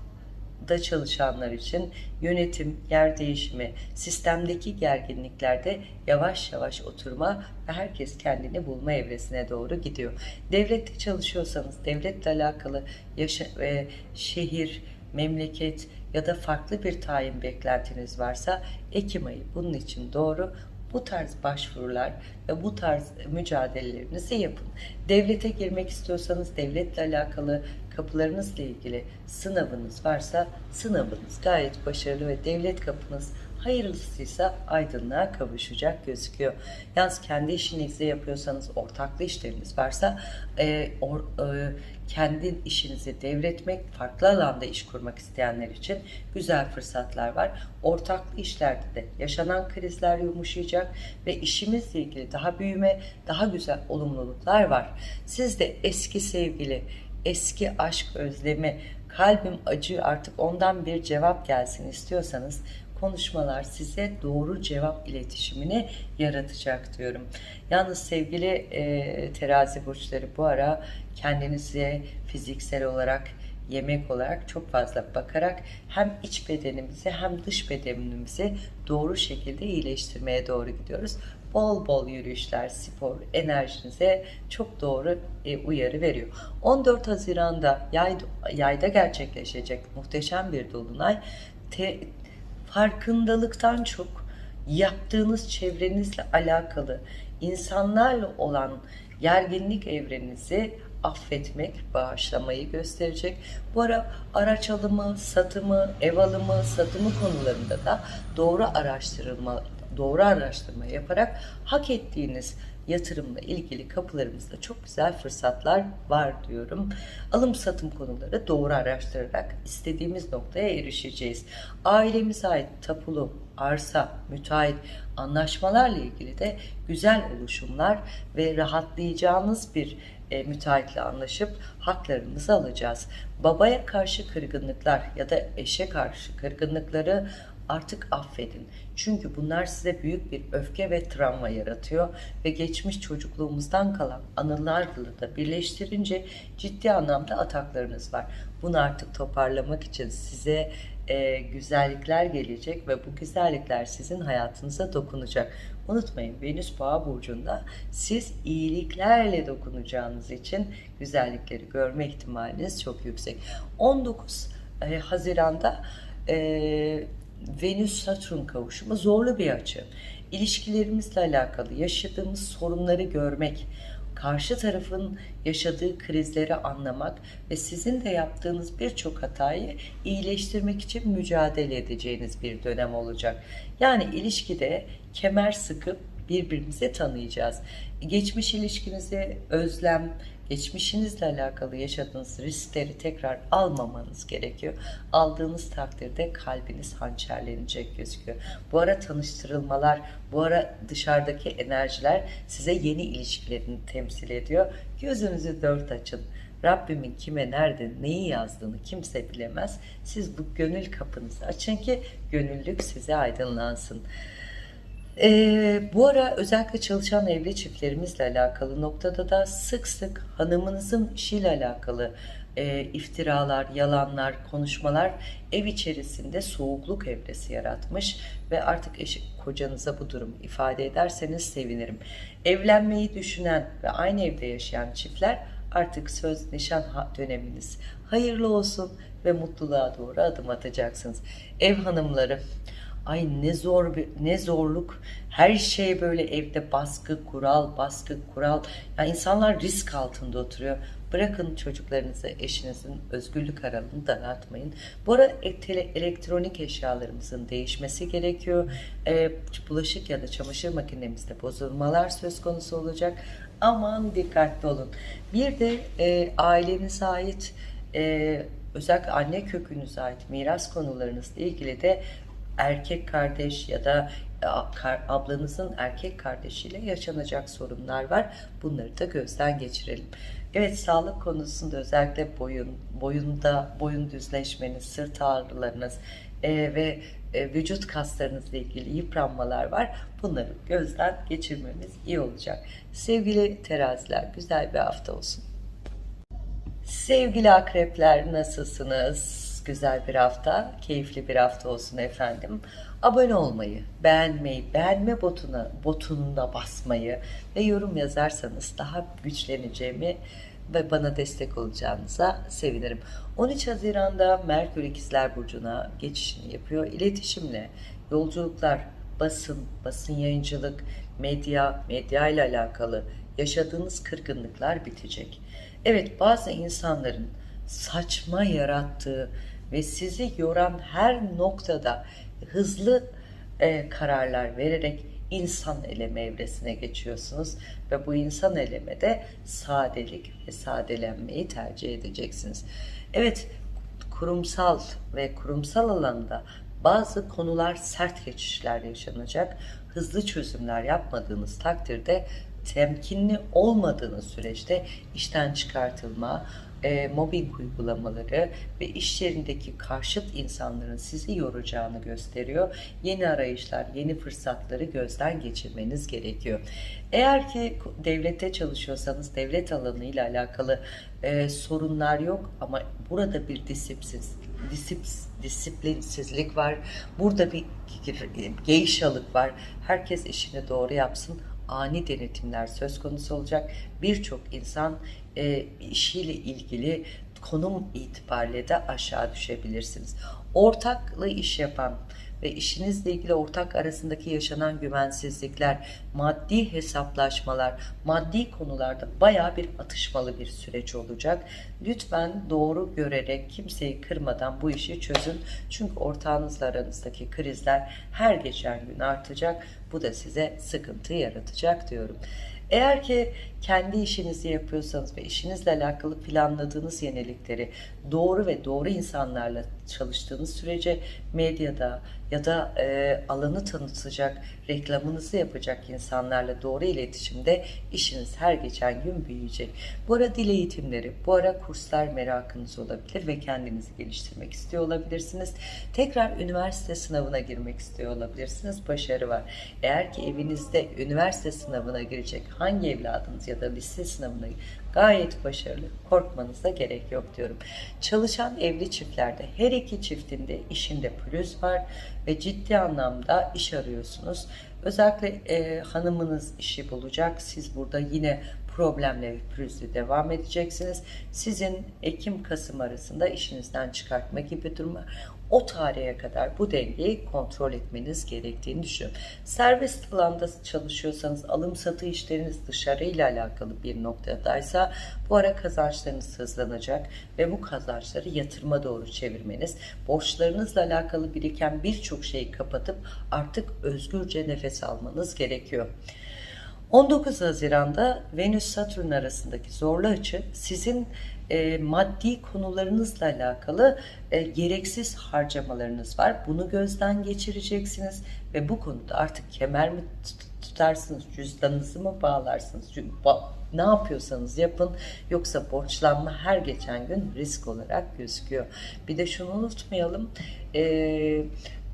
da çalışanlar için yönetim, yer değişimi, sistemdeki gerginliklerde yavaş yavaş oturma ve herkes kendini bulma evresine doğru gidiyor. Devlette çalışıyorsanız devletle alakalı yaşa ve şehir, memleket ya da farklı bir tayin beklentiniz varsa Ekim ayı bunun için doğru. Bu tarz başvurular ve bu tarz mücadelelerinizi yapın. Devlete girmek istiyorsanız devletle alakalı kapılarınızla ilgili sınavınız varsa sınavınız gayet başarılı ve devlet kapınız hayırlısıysa aydınlığa kavuşacak gözüküyor. Yalnız kendi işinizi yapıyorsanız, ortaklı işleriniz varsa e, or, e, kendi işinizi devretmek, farklı alanda iş kurmak isteyenler için güzel fırsatlar var. Ortaklı işlerde de yaşanan krizler yumuşayacak ve işimizle ilgili daha büyüme, daha güzel olumluluklar var. Siz de eski sevgili, eski aşk özlemi, kalbim acı artık ondan bir cevap gelsin istiyorsanız konuşmalar size doğru cevap iletişimini yaratacak diyorum. Yalnız sevgili e, terazi burçları bu ara kendinize fiziksel olarak yemek olarak çok fazla bakarak hem iç bedenimizi hem dış bedenimizi doğru şekilde iyileştirmeye doğru gidiyoruz. bol bol yürüyüşler, spor enerjinize çok doğru e, uyarı veriyor. 14 Haziran'da yay, yayda gerçekleşecek muhteşem bir dolunay te, farkındalıktan çok yaptığınız çevrenizle alakalı insanlarla olan gerginlik evrenizi affetmek, bağışlamayı gösterecek. Bu ara araç alımı, satımı, ev alımı, satımı konularında da doğru araştırılma, doğru araştırma yaparak hak ettiğiniz yatırımla ilgili kapılarımızda çok güzel fırsatlar var diyorum. Alım satım konuları doğru araştırarak istediğimiz noktaya erişeceğiz. Ailemize ait tapulu, arsa, müteahhit, anlaşmalarla ilgili de güzel oluşumlar ve rahatlayacağınız bir e, müteahhitle anlaşıp haklarımızı alacağız. Babaya karşı kırgınlıklar ya da eşe karşı kırgınlıkları artık affedin. Çünkü bunlar size büyük bir öfke ve travma yaratıyor ve geçmiş çocukluğumuzdan kalan anılarla da birleştirince ciddi anlamda ataklarınız var. Bunu artık toparlamak için size e, güzellikler gelecek ve bu güzellikler sizin hayatınıza dokunacak. Unutmayın Venüs Boğa burcunda siz iyiliklerle dokunacağınız için güzellikleri görme ihtimaliniz çok yüksek. 19 e, Haziran'da e, Venüs-Satürn kavuşumu zorlu bir açı. İlişkilerimizle alakalı yaşadığımız sorunları görmek, karşı tarafın yaşadığı krizleri anlamak ve sizin de yaptığınız birçok hatayı iyileştirmek için mücadele edeceğiniz bir dönem olacak. Yani ilişkide kemer sıkıp birbirimizi tanıyacağız. Geçmiş ilişkinizi özlem, geçmişinizle alakalı yaşadığınız riskleri tekrar almamanız gerekiyor. Aldığınız takdirde kalbiniz hançerlenecek gözüküyor. Bu ara tanıştırılmalar, bu ara dışarıdaki enerjiler size yeni ilişkilerini temsil ediyor. Gözünüzü dört açın. Rabbimin kime nerede neyi yazdığını kimse bilemez. Siz bu gönül kapınızı açın ki gönüllük size aydınlansın. Ee, bu ara özellikle çalışan evli çiftlerimizle alakalı noktada da sık sık hanımınızın işiyle alakalı e, iftiralar, yalanlar, konuşmalar ev içerisinde soğukluk evresi yaratmış ve artık eş, kocanıza bu durumu ifade ederseniz sevinirim. Evlenmeyi düşünen ve aynı evde yaşayan çiftler artık söz nişan döneminiz hayırlı olsun ve mutluluğa doğru adım atacaksınız. Ev hanımları Ay ne zor bir ne zorluk. Her şey böyle evde baskı, kural, baskı, kural. Ya insanlar risk altında oturuyor. Bırakın çocuklarınızı, eşinizin özgürlük aralığını daraltmayın. Bu arada elektronik eşyalarımızın değişmesi gerekiyor. E, bulaşık ya da çamaşır makinemizde bozulmalar söz konusu olacak. Aman dikkatli olun. Bir de e, ailenize ait e, özellikle anne kökünüze ait miras konularınızla ilgili de erkek kardeş ya da e, ablanızın erkek kardeşiyle yaşanacak sorunlar var. Bunları da gözden geçirelim. Evet sağlık konusunda özellikle boyun, boyunda boyun düzleşmeniz, sırt ağrılarınız e, ve e, vücut kaslarınızla ilgili yıpranmalar var. Bunları gözden geçirmemiz iyi olacak. Sevgili teraziler güzel bir hafta olsun. Sevgili akrepler nasılsınız? Güzel bir hafta, keyifli bir hafta olsun efendim. Abone olmayı, beğenmeyi, beğenme botuna, butonuna basmayı ve yorum yazarsanız daha güçleneceğimi ve bana destek olacağınıza sevinirim. 13 Haziran'da Merkür İkizler Burcu'na geçişini yapıyor. İletişimle, yolculuklar, basın, basın yayıncılık, medya, medya ile alakalı yaşadığınız kırgınlıklar bitecek. Evet bazı insanların saçma yarattığı ve sizi yoran her noktada hızlı e, kararlar vererek insan eleme evresine geçiyorsunuz ve bu insan elemede sadelik ve sadelenmeyi tercih edeceksiniz. Evet, kurumsal ve kurumsal alanda bazı konular sert geçişler yaşanacak. Hızlı çözümler yapmadığınız takdirde temkinli olmadığınız süreçte işten çıkartılma, e, mobbing uygulamaları ve iş yerindeki karşıt insanların sizi yoracağını gösteriyor. Yeni arayışlar, yeni fırsatları gözden geçirmeniz gerekiyor. Eğer ki devlette çalışıyorsanız devlet alanı ile alakalı e, sorunlar yok ama burada bir disiplin, disip- disiplinsizlik var. Burada bir geyşalık var. Herkes işini doğru yapsın. Ani denetimler söz konusu olacak. Birçok insan e, işiyle ilgili konum itibariyle de aşağı düşebilirsiniz. Ortaklı iş yapan ve işinizle ilgili ortak arasındaki yaşanan güvensizlikler, maddi hesaplaşmalar, maddi konularda baya bir atışmalı bir süreç olacak. Lütfen doğru görerek kimseyi kırmadan bu işi çözün. Çünkü ortağınızla aranızdaki krizler her geçen gün artacak. Bu da size sıkıntı yaratacak diyorum. Eğer ki kendi işinizi yapıyorsanız ve işinizle alakalı planladığınız yenilikleri doğru ve doğru insanlarla çalıştığınız sürece medyada ya da e, alanı tanıtacak, reklamınızı yapacak insanlarla doğru iletişimde işiniz her geçen gün büyüyecek. Bu ara dil eğitimleri, bu ara kurslar merakınız olabilir ve kendinizi geliştirmek istiyor olabilirsiniz. Tekrar üniversite sınavına girmek istiyor olabilirsiniz. Başarı var. Eğer ki evinizde üniversite sınavına girecek hangi evladınız ya da lise sınavına gayet başarılı. Korkmanıza gerek yok diyorum. Çalışan evli çiftlerde her iki çiftinde işinde pürüz var ve ciddi anlamda iş arıyorsunuz. Özellikle e, hanımınız işi bulacak. Siz burada yine problemle ve pürüzle devam edeceksiniz. Sizin Ekim-Kasım arasında işinizden çıkartma gibi durumlar o tarihe kadar bu dengeyi kontrol etmeniz gerektiğini düşünüyorum. Serbest alanda çalışıyorsanız alım satı işleriniz dışarıyla alakalı bir noktadaysa bu ara kazançlarınız hızlanacak ve bu kazançları yatırıma doğru çevirmeniz, borçlarınızla alakalı biriken birçok şeyi kapatıp artık özgürce nefes almanız gerekiyor. 19 Haziran'da Venüs-Satürn arasındaki zorlu açı sizin e, maddi konularınızla alakalı e, gereksiz harcamalarınız var. Bunu gözden geçireceksiniz ve bu konuda artık kemer mi tutarsınız, cüzdanınızı mı bağlarsınız, ne yapıyorsanız yapın yoksa borçlanma her geçen gün risk olarak gözüküyor. Bir de şunu unutmayalım, e,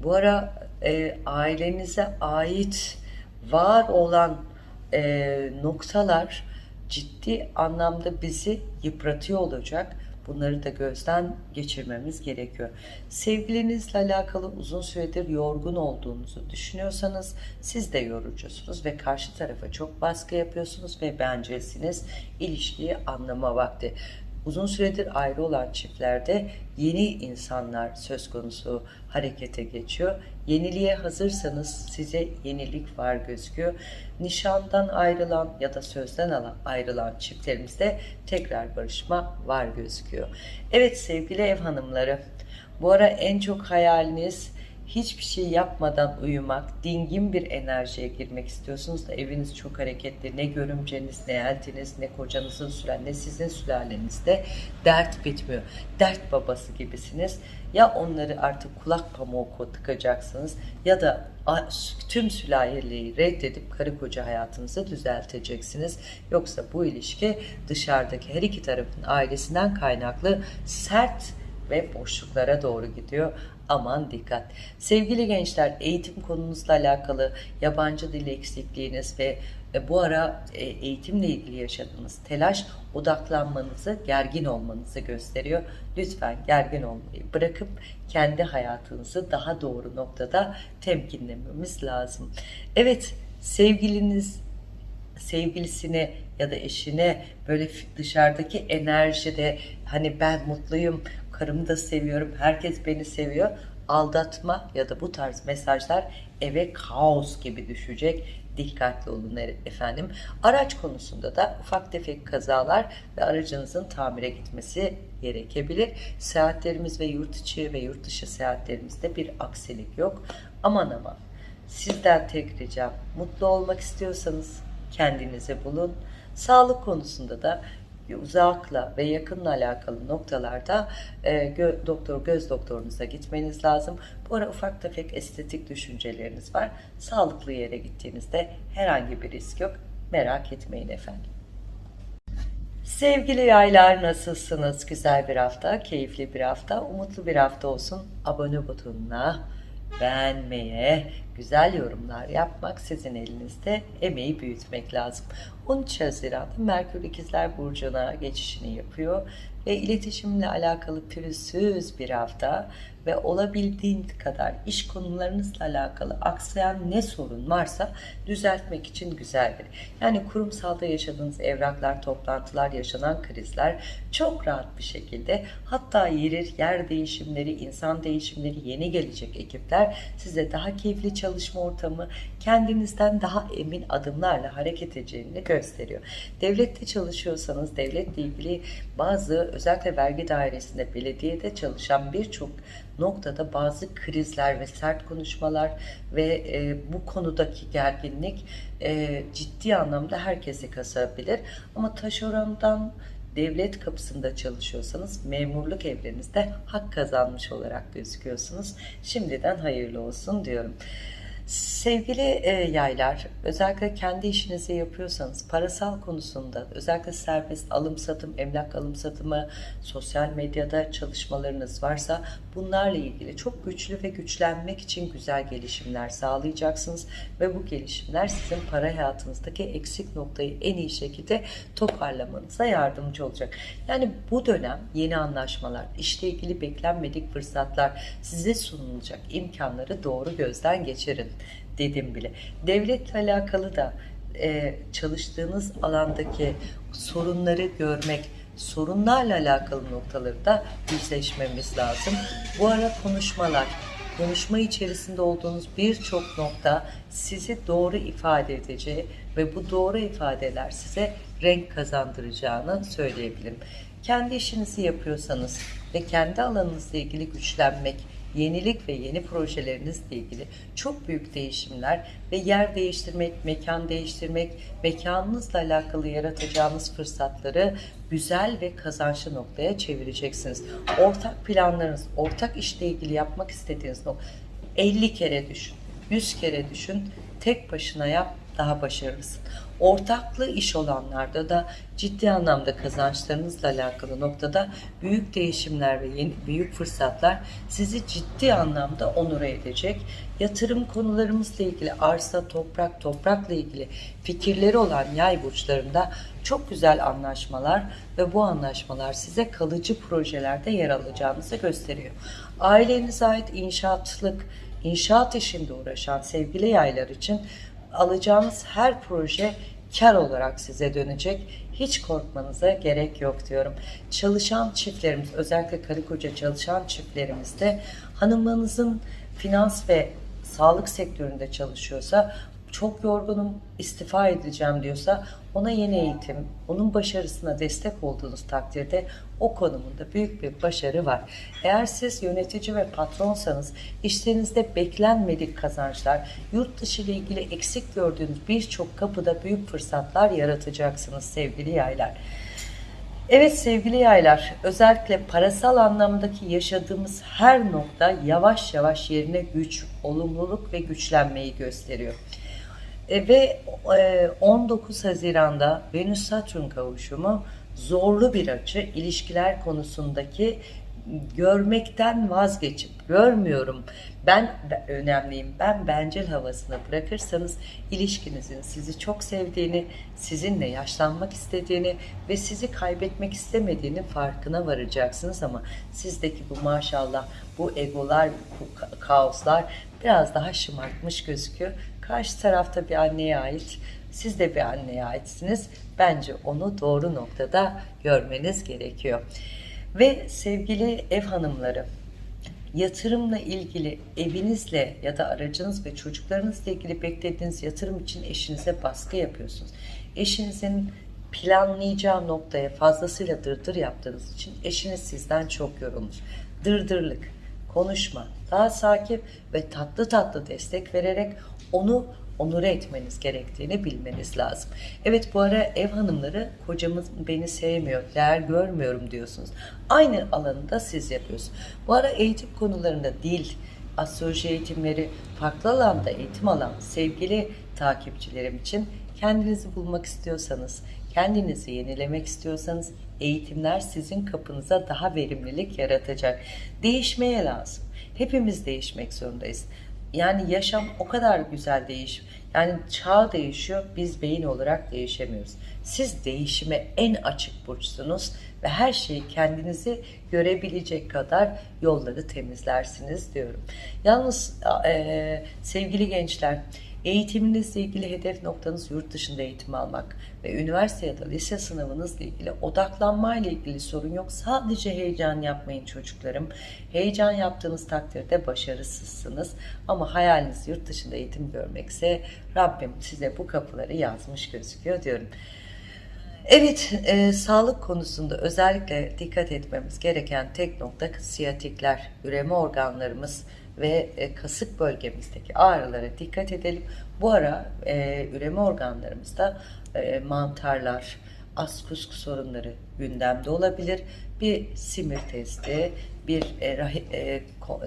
bu ara e, ailenize ait var olan e, noktalar ciddi anlamda bizi yıpratıyor olacak. Bunları da gözden geçirmemiz gerekiyor. Sevgilinizle alakalı uzun süredir yorgun olduğunuzu düşünüyorsanız siz de yorucusunuz ve karşı tarafa çok baskı yapıyorsunuz ve bencilsiniz. İlişkiyi anlama vakti uzun süredir ayrı olan çiftlerde yeni insanlar söz konusu harekete geçiyor. Yeniliğe hazırsanız size yenilik var gözüküyor. Nişandan ayrılan ya da sözden alan, ayrılan çiftlerimizde tekrar barışma var gözüküyor. Evet sevgili ev hanımları bu ara en çok hayaliniz hiçbir şey yapmadan uyumak, dingin bir enerjiye girmek istiyorsunuz da eviniz çok hareketli. Ne görümceniz, ne eltiniz, ne kocanızın sülen, ne sizin sülalenizde dert bitmiyor. Dert babası gibisiniz. Ya onları artık kulak pamuğu tıkacaksınız ya da tüm sülaleyi reddedip karı koca hayatınızı düzelteceksiniz. Yoksa bu ilişki dışarıdaki her iki tarafın ailesinden kaynaklı sert ve boşluklara doğru gidiyor. Aman dikkat. Sevgili gençler eğitim konunuzla alakalı yabancı dil eksikliğiniz ve e, bu ara e, eğitimle ilgili yaşadığınız telaş odaklanmanızı, gergin olmanızı gösteriyor. Lütfen gergin olmayı bırakıp kendi hayatınızı daha doğru noktada temkinlememiz lazım. Evet, sevgiliniz sevgilisine ya da eşine böyle dışarıdaki enerjide hani ben mutluyum, karımı da seviyorum, herkes beni seviyor. Aldatma ya da bu tarz mesajlar eve kaos gibi düşecek. Dikkatli olun efendim. Araç konusunda da ufak tefek kazalar ve aracınızın tamire gitmesi gerekebilir. Seyahatlerimiz ve yurt içi ve yurt dışı seyahatlerimizde bir aksilik yok. Aman aman sizden tek ricam mutlu olmak istiyorsanız kendinizi bulun. Sağlık konusunda da uzakla ve yakınla alakalı noktalarda e, gö, doktor göz doktorunuza gitmeniz lazım. Bu ara ufak tefek estetik düşünceleriniz var. Sağlıklı yere gittiğinizde herhangi bir risk yok. Merak etmeyin efendim. Sevgili yaylar nasılsınız? Güzel bir hafta, keyifli bir hafta, umutlu bir hafta olsun. Abone butonuna beğenmeye, güzel yorumlar yapmak sizin elinizde. Emeği büyütmek lazım. 13 Haziran'da Merkür İkizler Burcu'na geçişini yapıyor ve iletişimle alakalı pürüzsüz bir hafta ve olabildiğin kadar iş konularınızla alakalı aksayan ne sorun varsa düzeltmek için güzeldir. Yani kurumsalda yaşadığınız evraklar, toplantılar, yaşanan krizler çok rahat bir şekilde hatta yer, yer değişimleri, insan değişimleri, yeni gelecek ekipler size daha keyifli çalışma ortamı, kendinizden daha emin adımlarla hareket edeceğini gösteriyor. Devlette çalışıyorsanız devletle ilgili bazı özellikle vergi dairesinde, belediyede çalışan birçok noktada bazı krizler ve sert konuşmalar ve e, bu konudaki gerginlik e, ciddi anlamda herkesi kasabilir. Ama taşerondan devlet kapısında çalışıyorsanız memurluk evrenizde hak kazanmış olarak gözüküyorsunuz. Şimdiden hayırlı olsun diyorum. Sevgili e, yaylar, özellikle kendi işinizi yapıyorsanız parasal konusunda özellikle serbest alım satım, emlak alım satımı, sosyal medyada çalışmalarınız varsa bunlarla ilgili çok güçlü ve güçlenmek için güzel gelişimler sağlayacaksınız ve bu gelişimler sizin para hayatınızdaki eksik noktayı en iyi şekilde toparlamanıza yardımcı olacak. Yani bu dönem yeni anlaşmalar, işle ilgili beklenmedik fırsatlar size sunulacak imkanları doğru gözden geçirin dedim bile. Devletle alakalı da e, çalıştığınız alandaki sorunları görmek, sorunlarla alakalı noktaları da yüzleşmemiz lazım. Bu ara konuşmalar, konuşma içerisinde olduğunuz birçok nokta sizi doğru ifade edeceği ve bu doğru ifadeler size renk kazandıracağını söyleyebilirim. Kendi işinizi yapıyorsanız ve kendi alanınızla ilgili güçlenmek, yenilik ve yeni projelerinizle ilgili çok büyük değişimler ve yer değiştirmek, mekan değiştirmek, mekanınızla alakalı yaratacağınız fırsatları güzel ve kazançlı noktaya çevireceksiniz. Ortak planlarınız, ortak işle ilgili yapmak istediğiniz nokta 50 kere düşün, 100 kere düşün, tek başına yap, daha başarılısın. Ortaklı iş olanlarda da ciddi anlamda kazançlarınızla alakalı noktada büyük değişimler ve yeni, büyük fırsatlar sizi ciddi anlamda onur edecek. Yatırım konularımızla ilgili arsa, toprak, toprakla ilgili fikirleri olan yay burçlarında çok güzel anlaşmalar ve bu anlaşmalar size kalıcı projelerde yer alacağınızı gösteriyor. Ailenize ait inşaatlık, inşaat işinde uğraşan sevgili yaylar için alacağınız her proje kar olarak size dönecek. Hiç korkmanıza gerek yok diyorum. Çalışan çiftlerimiz, özellikle karı koca çalışan çiftlerimizde hanımlarınızın finans ve sağlık sektöründe çalışıyorsa çok yorgunum, istifa edeceğim diyorsa ona yeni eğitim, onun başarısına destek olduğunuz takdirde o konumunda büyük bir başarı var. Eğer siz yönetici ve patronsanız işlerinizde beklenmedik kazançlar, yurt dışı ile ilgili eksik gördüğünüz birçok kapıda büyük fırsatlar yaratacaksınız sevgili yaylar. Evet sevgili yaylar, özellikle parasal anlamdaki yaşadığımız her nokta yavaş yavaş yerine güç, olumluluk ve güçlenmeyi gösteriyor. E, ve e, 19 Haziran'da Venüs-Satürn kavuşumu zorlu bir açı ilişkiler konusundaki görmekten vazgeçip görmüyorum. Ben önemliyim. Ben bencil havasına bırakırsanız ilişkinizin sizi çok sevdiğini sizinle yaşlanmak istediğini ve sizi kaybetmek istemediğini farkına varacaksınız ama sizdeki bu maşallah bu egolar bu kaoslar biraz daha şımartmış gözüküyor karşı tarafta bir anneye ait siz de bir anneye aitsiniz bence onu doğru noktada görmeniz gerekiyor ve sevgili ev hanımları, yatırımla ilgili evinizle ya da aracınız ve çocuklarınızla ilgili beklediğiniz yatırım için eşinize baskı yapıyorsunuz. Eşinizin planlayacağı noktaya fazlasıyla dırdır yaptığınız için eşiniz sizden çok yorulmuş. Dırdırlık, konuşma, daha sakin ve tatlı tatlı destek vererek onu onure etmeniz gerektiğini bilmeniz lazım. Evet bu ara ev hanımları kocamız beni sevmiyor, değer görmüyorum diyorsunuz. Aynı alanında siz yapıyorsunuz. Bu ara eğitim konularında dil, astroloji eğitimleri, farklı alanda eğitim alan sevgili takipçilerim için kendinizi bulmak istiyorsanız, kendinizi yenilemek istiyorsanız eğitimler sizin kapınıza daha verimlilik yaratacak. Değişmeye lazım. Hepimiz değişmek zorundayız. Yani yaşam o kadar güzel değiş. Yani çağ değişiyor, biz beyin olarak değişemiyoruz. Siz değişime en açık burçsunuz ve her şeyi kendinizi görebilecek kadar yolları temizlersiniz diyorum. Yalnız e, sevgili gençler Eğitiminizle ilgili hedef noktanız yurt dışında eğitim almak ve üniversite ya da lise sınavınızla ilgili odaklanma ile ilgili sorun yok. Sadece heyecan yapmayın çocuklarım. Heyecan yaptığınız takdirde başarısızsınız. Ama hayaliniz yurt dışında eğitim görmekse Rabbim size bu kapıları yazmış gözüküyor diyorum. Evet, e, sağlık konusunda özellikle dikkat etmemiz gereken tek nokta siyatikler, üreme organlarımız ve e, kasık bölgemizdeki ağrılara dikkat edelim. Bu ara e, üreme organlarımızda e, mantarlar, askusk sorunları gündemde olabilir. Bir simir testi, bir e, rahi, e,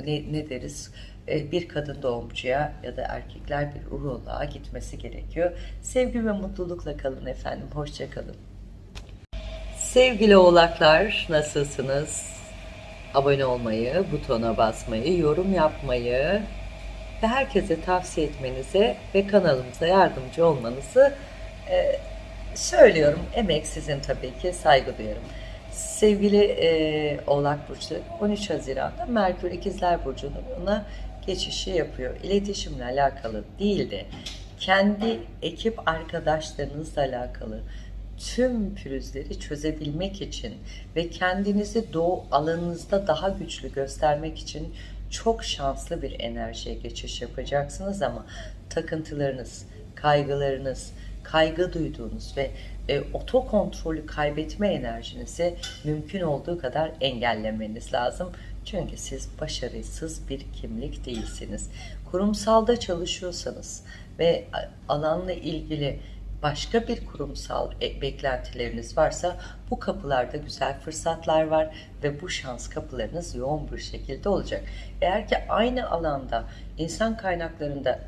ne, ne deriz? E, bir kadın doğumcuya ya da erkekler bir uroloğa gitmesi gerekiyor. Sevgi ve mutlulukla kalın efendim. Hoşça kalın. Sevgili oğlaklar nasılsınız? Abone olmayı, butona basmayı, yorum yapmayı ve herkese tavsiye etmenize ve kanalımıza yardımcı olmanızı e, söylüyorum. Emek sizin tabii ki saygı duyarım. Sevgili e, Oğlak Burçları 13 Haziran'da Merkür İkizler Burcu'na geçişi yapıyor. İletişimle alakalı değil de kendi ekip arkadaşlarınızla alakalı tüm pürüzleri çözebilmek için ve kendinizi doğu alanınızda daha güçlü göstermek için çok şanslı bir enerjiye geçiş yapacaksınız ama takıntılarınız, kaygılarınız, kaygı duyduğunuz ve e, otokontrolü kaybetme enerjinizi mümkün olduğu kadar engellemeniz lazım. Çünkü siz başarısız bir kimlik değilsiniz. Kurumsalda çalışıyorsanız ve alanla ilgili başka bir kurumsal e, beklentileriniz varsa bu kapılarda güzel fırsatlar var ve bu şans kapılarınız yoğun bir şekilde olacak. Eğer ki aynı alanda insan kaynaklarında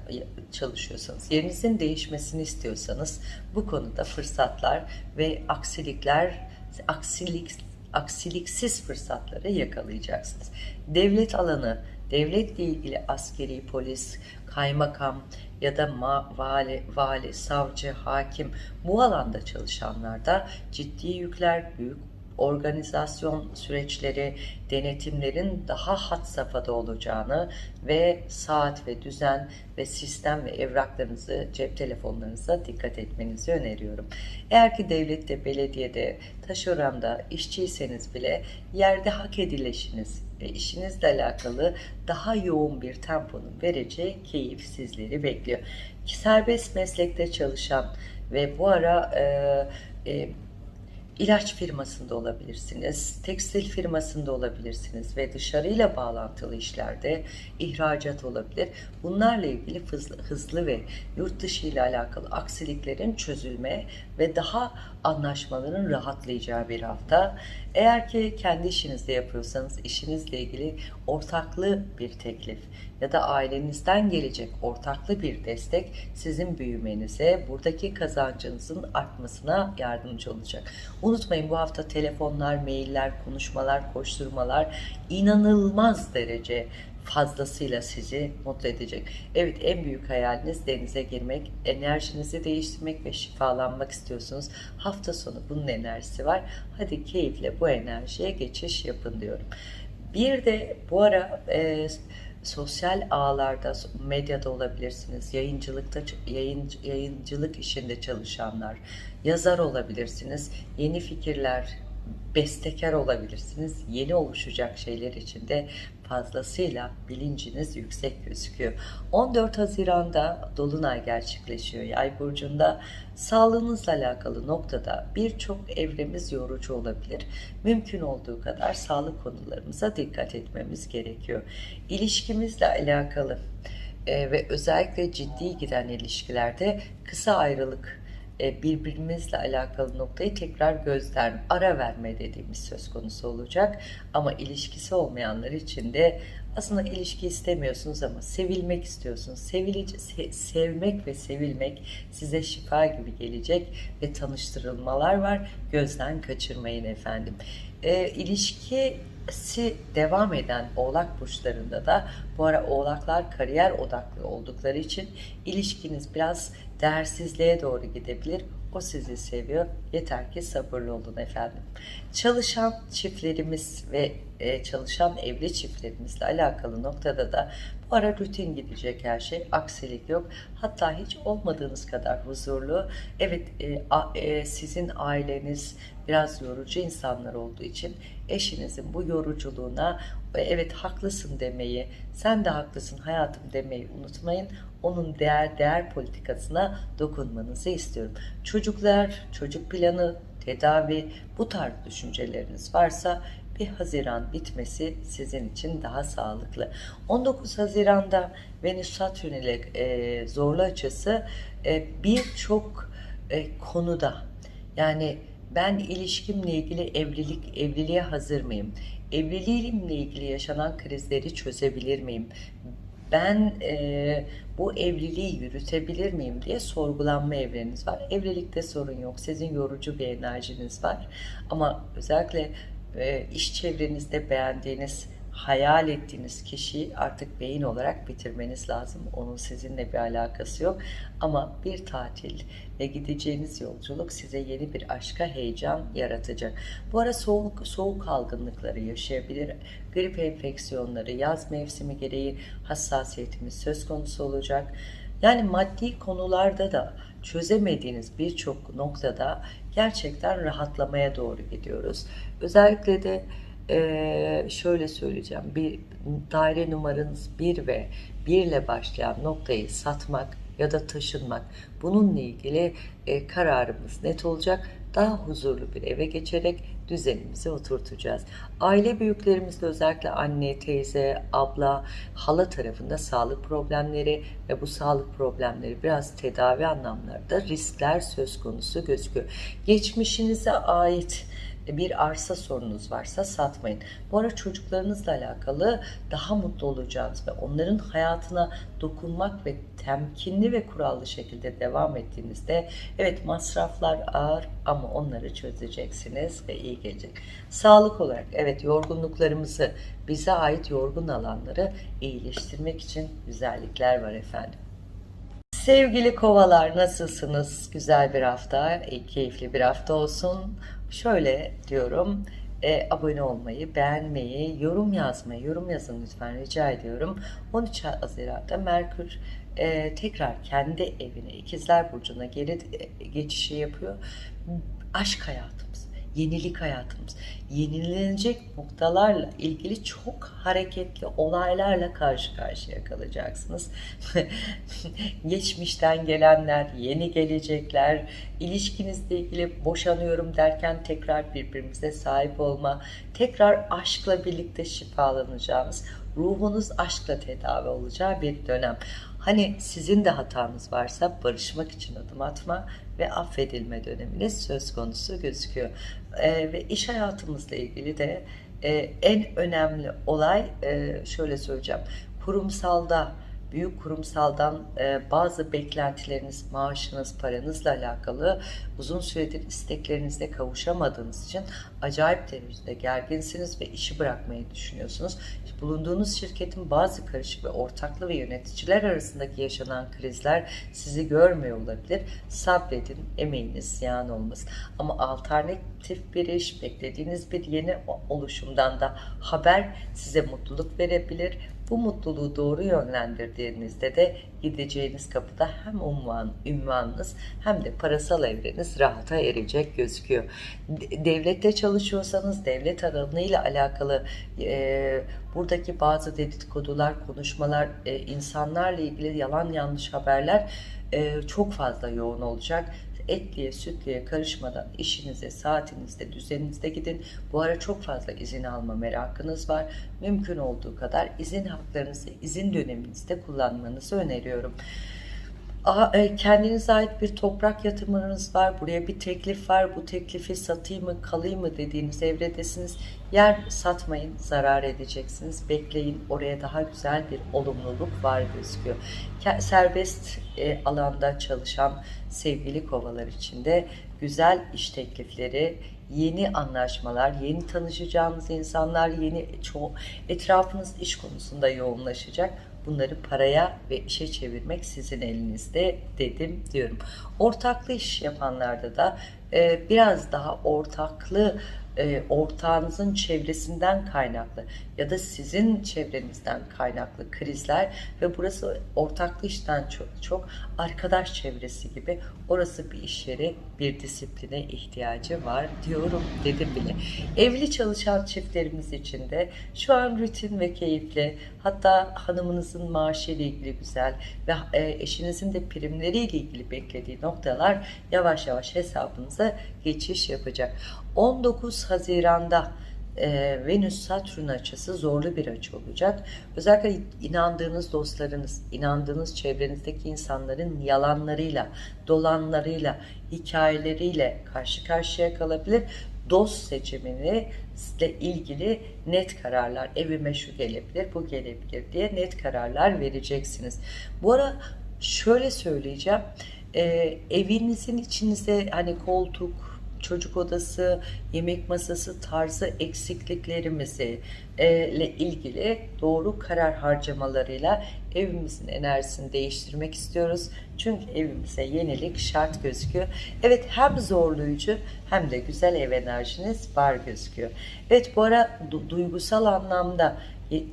çalışıyorsanız, yerinizin değişmesini istiyorsanız bu konuda fırsatlar ve aksilikler, aksilik, aksiliksiz fırsatları yakalayacaksınız. Devlet alanı, devletle ilgili askeri, polis, kaymakam, ya da ma, vali, vali, savcı, hakim bu alanda çalışanlarda ciddi yükler, büyük organizasyon süreçleri, denetimlerin daha hat safhada olacağını ve saat ve düzen ve sistem ve evraklarınızı, cep telefonlarınıza dikkat etmenizi öneriyorum. Eğer ki devlette, belediyede, taşeranda işçiyseniz bile yerde hak edilişiniz ve işinizle alakalı daha yoğun bir temponun vereceği keyif sizleri bekliyor. Serbest meslekte çalışan ve bu ara e, e, ilaç firmasında olabilirsiniz, tekstil firmasında olabilirsiniz ve dışarıyla bağlantılı işlerde ihracat olabilir. Bunlarla ilgili hızlı, hızlı ve yurt dışı ile alakalı aksiliklerin çözülme ve daha anlaşmaların rahatlayacağı bir hafta. Eğer ki kendi işinizde yapıyorsanız işinizle ilgili ortaklı bir teklif ya da ailenizden gelecek ortaklı bir destek sizin büyümenize, buradaki kazancınızın artmasına yardımcı olacak. Unutmayın bu hafta telefonlar, mailler, konuşmalar, koşturmalar inanılmaz derece fazlasıyla sizi mutlu edecek. Evet en büyük hayaliniz denize girmek, enerjinizi değiştirmek ve şifalanmak istiyorsunuz. Hafta sonu bunun enerjisi var. Hadi keyifle bu enerjiye geçiş yapın diyorum. Bir de bu ara e, sosyal ağlarda, medyada olabilirsiniz, yayıncılıkta yayın, yayıncılık işinde çalışanlar, yazar olabilirsiniz, yeni fikirler, bestekar olabilirsiniz. Yeni oluşacak şeyler içinde fazlasıyla bilinciniz yüksek gözüküyor. 14 Haziran'da Dolunay gerçekleşiyor Yay burcunda. Sağlığınızla alakalı noktada birçok evremiz yorucu olabilir. Mümkün olduğu kadar sağlık konularımıza dikkat etmemiz gerekiyor. İlişkimizle alakalı e, ve özellikle ciddi giden ilişkilerde kısa ayrılık e, birbirimizle alakalı noktayı tekrar gözden ara verme dediğimiz söz konusu olacak. Ama ilişkisi olmayanlar için de aslında ilişki istemiyorsunuz ama sevilmek istiyorsunuz. Sevilici, se, sevmek ve sevilmek size şifa gibi gelecek ve tanıştırılmalar var. Gözden kaçırmayın efendim. E, ilişkisi devam eden oğlak burçlarında da bu ara oğlaklar kariyer odaklı oldukları için ilişkiniz biraz değersizliğe doğru gidebilir. O sizi seviyor. Yeter ki sabırlı olun efendim. Çalışan çiftlerimiz ve e, çalışan evli çiftlerimizle alakalı noktada da bu ara rutin gidecek her şey. Aksilik yok. Hatta hiç olmadığınız kadar huzurlu. Evet e, e, sizin aileniz biraz yorucu insanlar olduğu için eşinizin bu yoruculuğuna evet haklısın demeyi, sen de haklısın hayatım demeyi unutmayın. Onun değer değer politikasına dokunmanızı istiyorum. Çocuklar, çocuk planı, tedavi bu tarz düşünceleriniz varsa bir Haziran bitmesi sizin için daha sağlıklı. 19 Haziran'da Venüs Satürn ile e, zorlu açısı e, birçok e, konuda yani ben ilişkimle ilgili evlilik evliliğe hazır mıyım? Evliliğimle ilgili yaşanan krizleri çözebilir miyim? Ben e, bu evliliği yürütebilir miyim diye sorgulanma evreniniz var. Evlilikte sorun yok. Sizin yorucu bir enerjiniz var. Ama özellikle e, iş çevrenizde beğendiğiniz, hayal ettiğiniz kişiyi artık beyin olarak bitirmeniz lazım. Onun sizinle bir alakası yok. Ama bir tatil ve gideceğiniz yolculuk size yeni bir aşka heyecan yaratacak. Bu ara soğuk, soğuk algınlıkları yaşayabilir. Grip enfeksiyonları, yaz mevsimi gereği hassasiyetimiz söz konusu olacak. Yani maddi konularda da çözemediğiniz birçok noktada gerçekten rahatlamaya doğru gidiyoruz. Özellikle de e, şöyle söyleyeceğim. Bir daire numaranız 1 ve 1 ile başlayan noktayı satmak ya da taşınmak. Bununla ilgili e, kararımız net olacak. Daha huzurlu bir eve geçerek düzenimizi oturtacağız. Aile büyüklerimizde özellikle anne, teyze, abla, hala tarafında sağlık problemleri ve bu sağlık problemleri biraz tedavi anlamlarda riskler söz konusu gözüküyor. Geçmişinize ait bir arsa sorunuz varsa satmayın. Bu ara çocuklarınızla alakalı daha mutlu olacağınız ve onların hayatına dokunmak ve temkinli ve kurallı şekilde devam ettiğinizde evet masraflar ağır ama onları çözeceksiniz ve iyi gelecek. Sağlık olarak evet yorgunluklarımızı bize ait yorgun alanları iyileştirmek için güzellikler var efendim. Sevgili kovalar nasılsınız? Güzel bir hafta, keyifli bir hafta olsun. Şöyle diyorum, e, abone olmayı, beğenmeyi, yorum yazmayı, yorum yazın lütfen rica ediyorum. 13 Haziran'da Merkür e, tekrar kendi evine, İkizler Burcu'na geri e, geçişi yapıyor. Aşk hayatımız, yenilik hayatımız, yenilenecek noktalarla ilgili çok hareketli olaylarla karşı karşıya kalacaksınız. Geçmişten gelenler, yeni gelecekler, ilişkinizle ilgili boşanıyorum derken tekrar birbirimize sahip olma, tekrar aşkla birlikte şifalanacağımız, ruhunuz aşkla tedavi olacağı bir dönem. Hani sizin de hatanız varsa barışmak için adım atma ve affedilme döneminiz söz konusu gözüküyor. Ee, ve iş hayatımızla ilgili de e, en önemli olay e, şöyle söyleyeceğim. Kurumsalda büyük kurumsaldan e, bazı beklentileriniz, maaşınız, paranızla alakalı uzun süredir isteklerinizde kavuşamadığınız için acayip derecede gerginsiniz ve işi bırakmayı düşünüyorsunuz. Bulunduğunuz şirketin bazı karışık ve ortaklı ve yöneticiler arasındaki yaşanan krizler sizi görmüyor olabilir. Sabredin, emeğiniz ziyan olmasın. Ama alternatif bir iş, beklediğiniz bir yeni oluşumdan da haber size mutluluk verebilir bu mutluluğu doğru yönlendirdiğinizde de gideceğiniz kapıda hem unvan, ünvanınız hem de parasal evreniz rahata erecek gözüküyor. Devlette çalışıyorsanız devlet alanıyla alakalı e, buradaki bazı dedikodular, konuşmalar, e, insanlarla ilgili yalan yanlış haberler e, çok fazla yoğun olacak etliye sütliye karışmadan işinize, saatinizde, düzeninizde gidin. Bu ara çok fazla izin alma merakınız var. Mümkün olduğu kadar izin haklarınızı izin döneminizde kullanmanızı öneriyorum. E, kendinize ait bir toprak yatırımınız var. Buraya bir teklif var. Bu teklifi satayım mı, kalayım mı dediğiniz evredesiniz. Yer satmayın, zarar edeceksiniz. Bekleyin. Oraya daha güzel bir olumluluk var gözüküyor. Serbest e, alanda çalışan sevgili kovalar içinde güzel iş teklifleri, yeni anlaşmalar, yeni tanışacağınız insanlar, yeni çoğu etrafınız iş konusunda yoğunlaşacak bunları paraya ve işe çevirmek sizin elinizde dedim diyorum. Ortaklı iş yapanlarda da e, biraz daha ortaklı e, ortağınızın çevresinden kaynaklı ya da sizin çevrenizden kaynaklı krizler ve burası ortaklı işten çok çok arkadaş çevresi gibi orası bir iş yeri bir disipline ihtiyacı var diyorum dedim bile. Evli çalışan çiftlerimiz için de şu an rutin ve keyifli hatta hanımınızın maaşı ile ilgili güzel ve e, eşinizin de primleri ile ilgili beklediği noktalar yavaş yavaş hesabınıza geçiş yapacak. 19 Haziran'da e, Venüs-Satürn açısı zorlu bir açı olacak. Özellikle inandığınız dostlarınız, inandığınız çevrenizdeki insanların yalanlarıyla, dolanlarıyla, hikayeleriyle karşı karşıya kalabilir. Dost seçimini ile ilgili net kararlar, evime şu gelebilir, bu gelebilir diye net kararlar vereceksiniz. Bu ara şöyle söyleyeceğim, e, evinizin içinize hani koltuk, çocuk odası, yemek masası tarzı eksikliklerimizi e, ile ilgili doğru karar harcamalarıyla evimizin enerjisini değiştirmek istiyoruz. Çünkü evimize yenilik şart gözüküyor. Evet hem zorlayıcı hem de güzel ev enerjiniz var gözüküyor. Evet bu ara du duygusal anlamda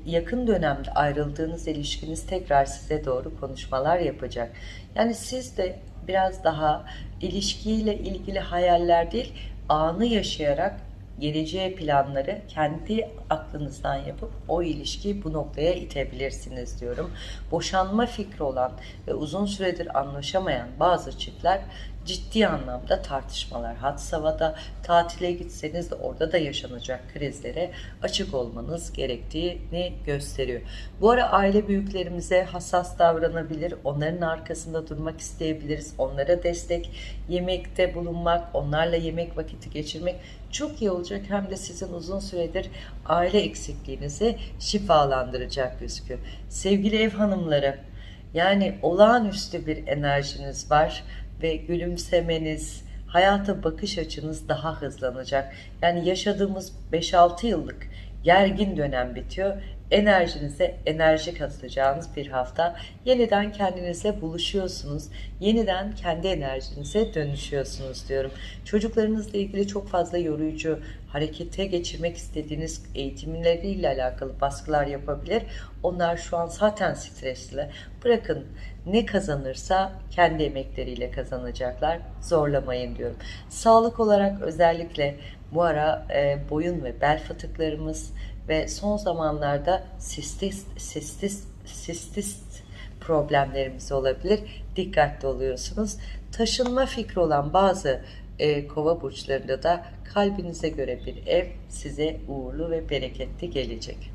yakın dönemde ayrıldığınız ilişkiniz tekrar size doğru konuşmalar yapacak. Yani siz de biraz daha ilişkiyle ilgili hayaller değil, anı yaşayarak geleceğe planları kendi aklınızdan yapıp o ilişkiyi bu noktaya itebilirsiniz diyorum. Boşanma fikri olan ve uzun süredir anlaşamayan bazı çiftler ciddi anlamda tartışmalar had savada tatile gitseniz de orada da yaşanacak krizlere açık olmanız gerektiğini gösteriyor. Bu ara aile büyüklerimize hassas davranabilir, onların arkasında durmak isteyebiliriz, onlara destek, yemekte bulunmak, onlarla yemek vakiti geçirmek çok iyi olacak. Hem de sizin uzun süredir aile eksikliğinizi şifalandıracak gözüküyor. Sevgili ev hanımları, yani olağanüstü bir enerjiniz var ve gülümsemeniz, hayata bakış açınız daha hızlanacak. Yani yaşadığımız 5-6 yıllık gergin dönem bitiyor enerjinize enerji katacağınız bir hafta. Yeniden kendinizle buluşuyorsunuz. Yeniden kendi enerjinize dönüşüyorsunuz diyorum. Çocuklarınızla ilgili çok fazla yoruyucu, harekete geçirmek istediğiniz eğitimleriyle alakalı baskılar yapabilir. Onlar şu an zaten stresli. Bırakın ne kazanırsa kendi emekleriyle kazanacaklar. Zorlamayın diyorum. Sağlık olarak özellikle bu ara e, boyun ve bel fıtıklarımız ve son zamanlarda sistist, sistist, sistist problemlerimiz olabilir. Dikkatli oluyorsunuz. Taşınma fikri olan bazı e, kova burçlarında da kalbinize göre bir ev size uğurlu ve bereketli gelecek.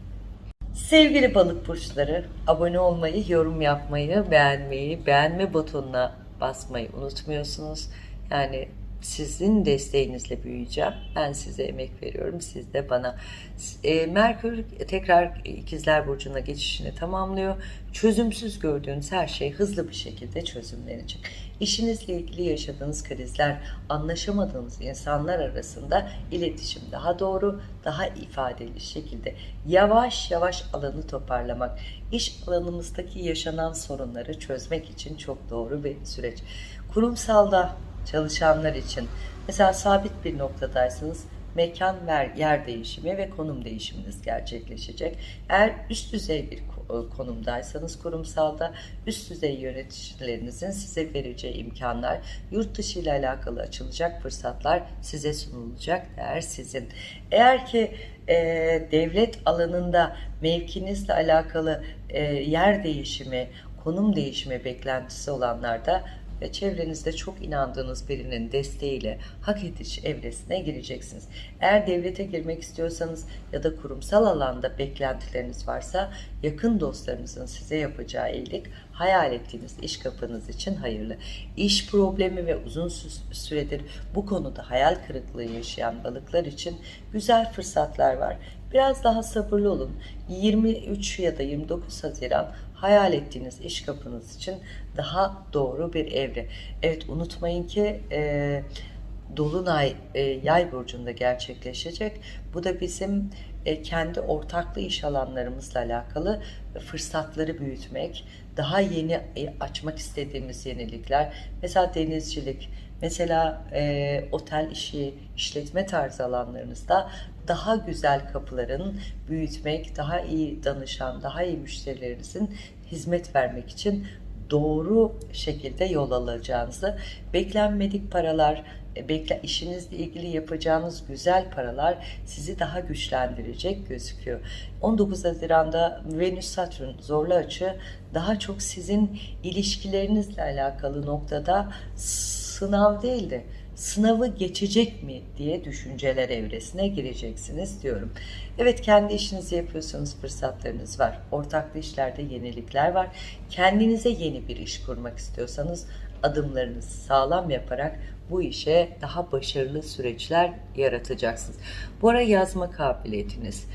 Sevgili balık burçları, abone olmayı, yorum yapmayı, beğenmeyi, beğenme butonuna basmayı unutmuyorsunuz. Yani sizin desteğinizle büyüyeceğim. Ben size emek veriyorum. Siz de bana. E, Merkür tekrar ikizler burcuna geçişini tamamlıyor. Çözümsüz gördüğünüz her şey hızlı bir şekilde çözümlenecek. İşinizle ilgili yaşadığınız krizler, anlaşamadığınız insanlar arasında iletişim daha doğru, daha ifadeli şekilde yavaş yavaş alanı toparlamak, iş alanımızdaki yaşanan sorunları çözmek için çok doğru bir süreç. Kurumsalda çalışanlar için mesela sabit bir noktadaysanız mekan ver, yer değişimi ve konum değişiminiz gerçekleşecek. Eğer üst düzey bir e, konumdaysanız kurumsalda üst düzey yöneticilerinizin size vereceği imkanlar, yurt dışı ile alakalı açılacak fırsatlar size sunulacak değer sizin. Eğer ki e, devlet alanında mevkinizle alakalı e, yer değişimi, konum değişimi beklentisi olanlarda ve çevrenizde çok inandığınız birinin desteğiyle hak ediş evresine gireceksiniz. Eğer devlete girmek istiyorsanız ya da kurumsal alanda beklentileriniz varsa yakın dostlarınızın size yapacağı iyilik hayal ettiğiniz iş kapınız için hayırlı. İş problemi ve uzun süredir bu konuda hayal kırıklığı yaşayan balıklar için güzel fırsatlar var. Biraz daha sabırlı olun. 23 ya da 29 Haziran hayal ettiğiniz iş kapınız için daha doğru bir evre. Evet unutmayın ki e, Dolunay e, yay burcunda gerçekleşecek. Bu da bizim e, kendi ortaklı iş alanlarımızla alakalı fırsatları büyütmek, daha yeni e, açmak istediğimiz yenilikler, mesela denizcilik, mesela e, otel işi, işletme tarzı alanlarınızda daha güzel kapıların büyütmek, daha iyi danışan, daha iyi müşterilerinizin hizmet vermek için doğru şekilde yol alacağınızı, beklenmedik paralar, e, bekle, işinizle ilgili yapacağınız güzel paralar sizi daha güçlendirecek gözüküyor. 19 Haziran'da Venüs Satürn zorlu açı daha çok sizin ilişkilerinizle alakalı noktada sınav değil de sınavı geçecek mi diye düşünceler evresine gireceksiniz diyorum. Evet kendi işinizi yapıyorsanız fırsatlarınız var. Ortaklı işlerde yenilikler var. Kendinize yeni bir iş kurmak istiyorsanız adımlarınızı sağlam yaparak bu işe daha başarılı süreçler yaratacaksınız. Bu ara yazma kabiliyetiniz,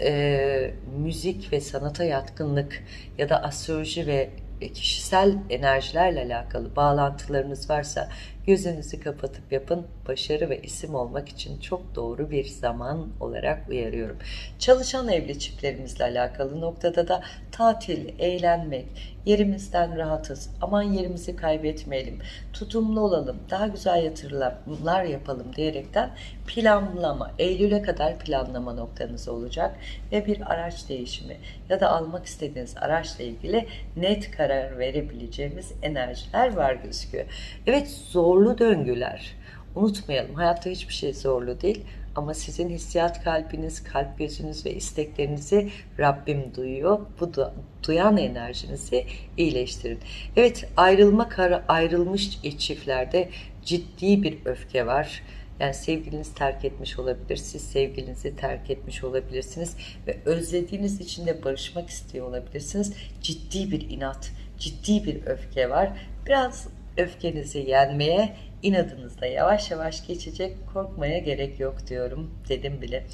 e, müzik ve sanata yatkınlık ya da astroloji ve kişisel enerjilerle alakalı bağlantılarınız varsa gözünüzü kapatıp yapın. Başarı ve isim olmak için çok doğru bir zaman olarak uyarıyorum. Çalışan evli çiftlerimizle alakalı noktada da tatil, eğlenmek, yerimizden rahatız, aman yerimizi kaybetmeyelim, tutumlu olalım, daha güzel yatırımlar yapalım diyerekten planlama, Eylül'e kadar planlama noktanız olacak ve bir araç değişimi ya da almak istediğiniz araçla ilgili net karar verebileceğimiz enerjiler var gözüküyor. Evet zorlu döngüler. Unutmayalım hayatta hiçbir şey zorlu değil ama sizin hissiyat kalbiniz, kalp gözünüz ve isteklerinizi Rabbim duyuyor. Bu da duyan enerjinizi iyileştirin. Evet ayrılma karı ayrılmış çiftlerde ciddi bir öfke var. Yani sevgiliniz terk etmiş olabilir, siz sevgilinizi terk etmiş olabilirsiniz ve özlediğiniz için de barışmak istiyor olabilirsiniz. Ciddi bir inat, ciddi bir öfke var. Biraz öfkenizi yenmeye inadınızda yavaş yavaş geçecek korkmaya gerek yok diyorum dedim bile.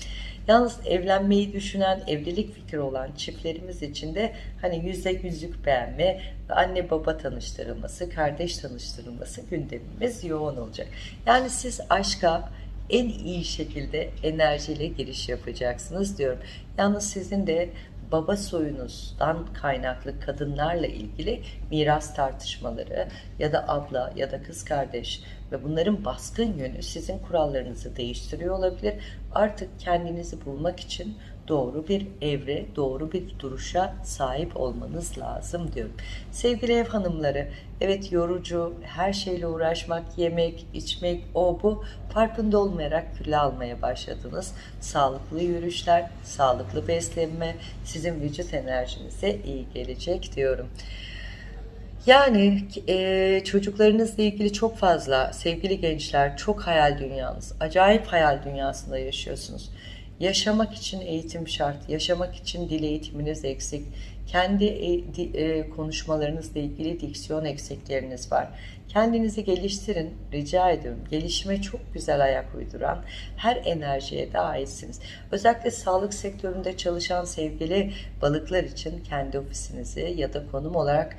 Yalnız evlenmeyi düşünen, evlilik fikri olan çiftlerimiz için de hani yüzde yüzlük beğenme, anne baba tanıştırılması, kardeş tanıştırılması gündemimiz yoğun olacak. Yani siz aşka en iyi şekilde enerjiyle giriş yapacaksınız diyorum. Yalnız sizin de baba soyunuzdan kaynaklı kadınlarla ilgili miras tartışmaları ya da abla ya da kız kardeş ve bunların baskın yönü sizin kurallarınızı değiştiriyor olabilir. Artık kendinizi bulmak için doğru bir evre, doğru bir duruşa sahip olmanız lazım diyorum. Sevgili ev hanımları, evet yorucu, her şeyle uğraşmak, yemek, içmek, o bu farkında olmayarak külle almaya başladınız. Sağlıklı yürüyüşler, sağlıklı beslenme sizin vücut enerjinize iyi gelecek diyorum. Yani e, çocuklarınızla ilgili çok fazla sevgili gençler çok hayal dünyanız, acayip hayal dünyasında yaşıyorsunuz. Yaşamak için eğitim şart, yaşamak için dil eğitiminiz eksik, kendi e, e, konuşmalarınızla ilgili diksiyon eksikleriniz var. Kendinizi geliştirin, rica ediyorum. Gelişime çok güzel ayak uyduran her enerjiye de. Özellikle sağlık sektöründe çalışan sevgili balıklar için kendi ofisinizi ya da konum olarak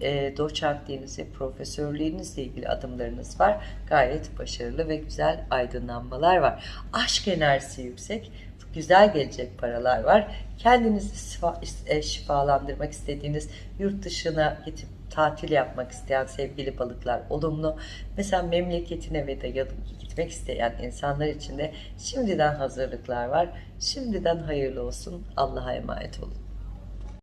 e, doçentliğinizi, profesörlüğünüzle ilgili adımlarınız var. Gayet başarılı ve güzel aydınlanmalar var. Aşk enerjisi yüksek güzel gelecek paralar var. Kendinizi e, şifalandırmak istediğiniz yurt dışına gidip tatil yapmak isteyen sevgili balıklar olumlu. Mesela memleketine ve de gitmek isteyen insanlar için de şimdiden hazırlıklar var. Şimdiden hayırlı olsun. Allah'a emanet olun.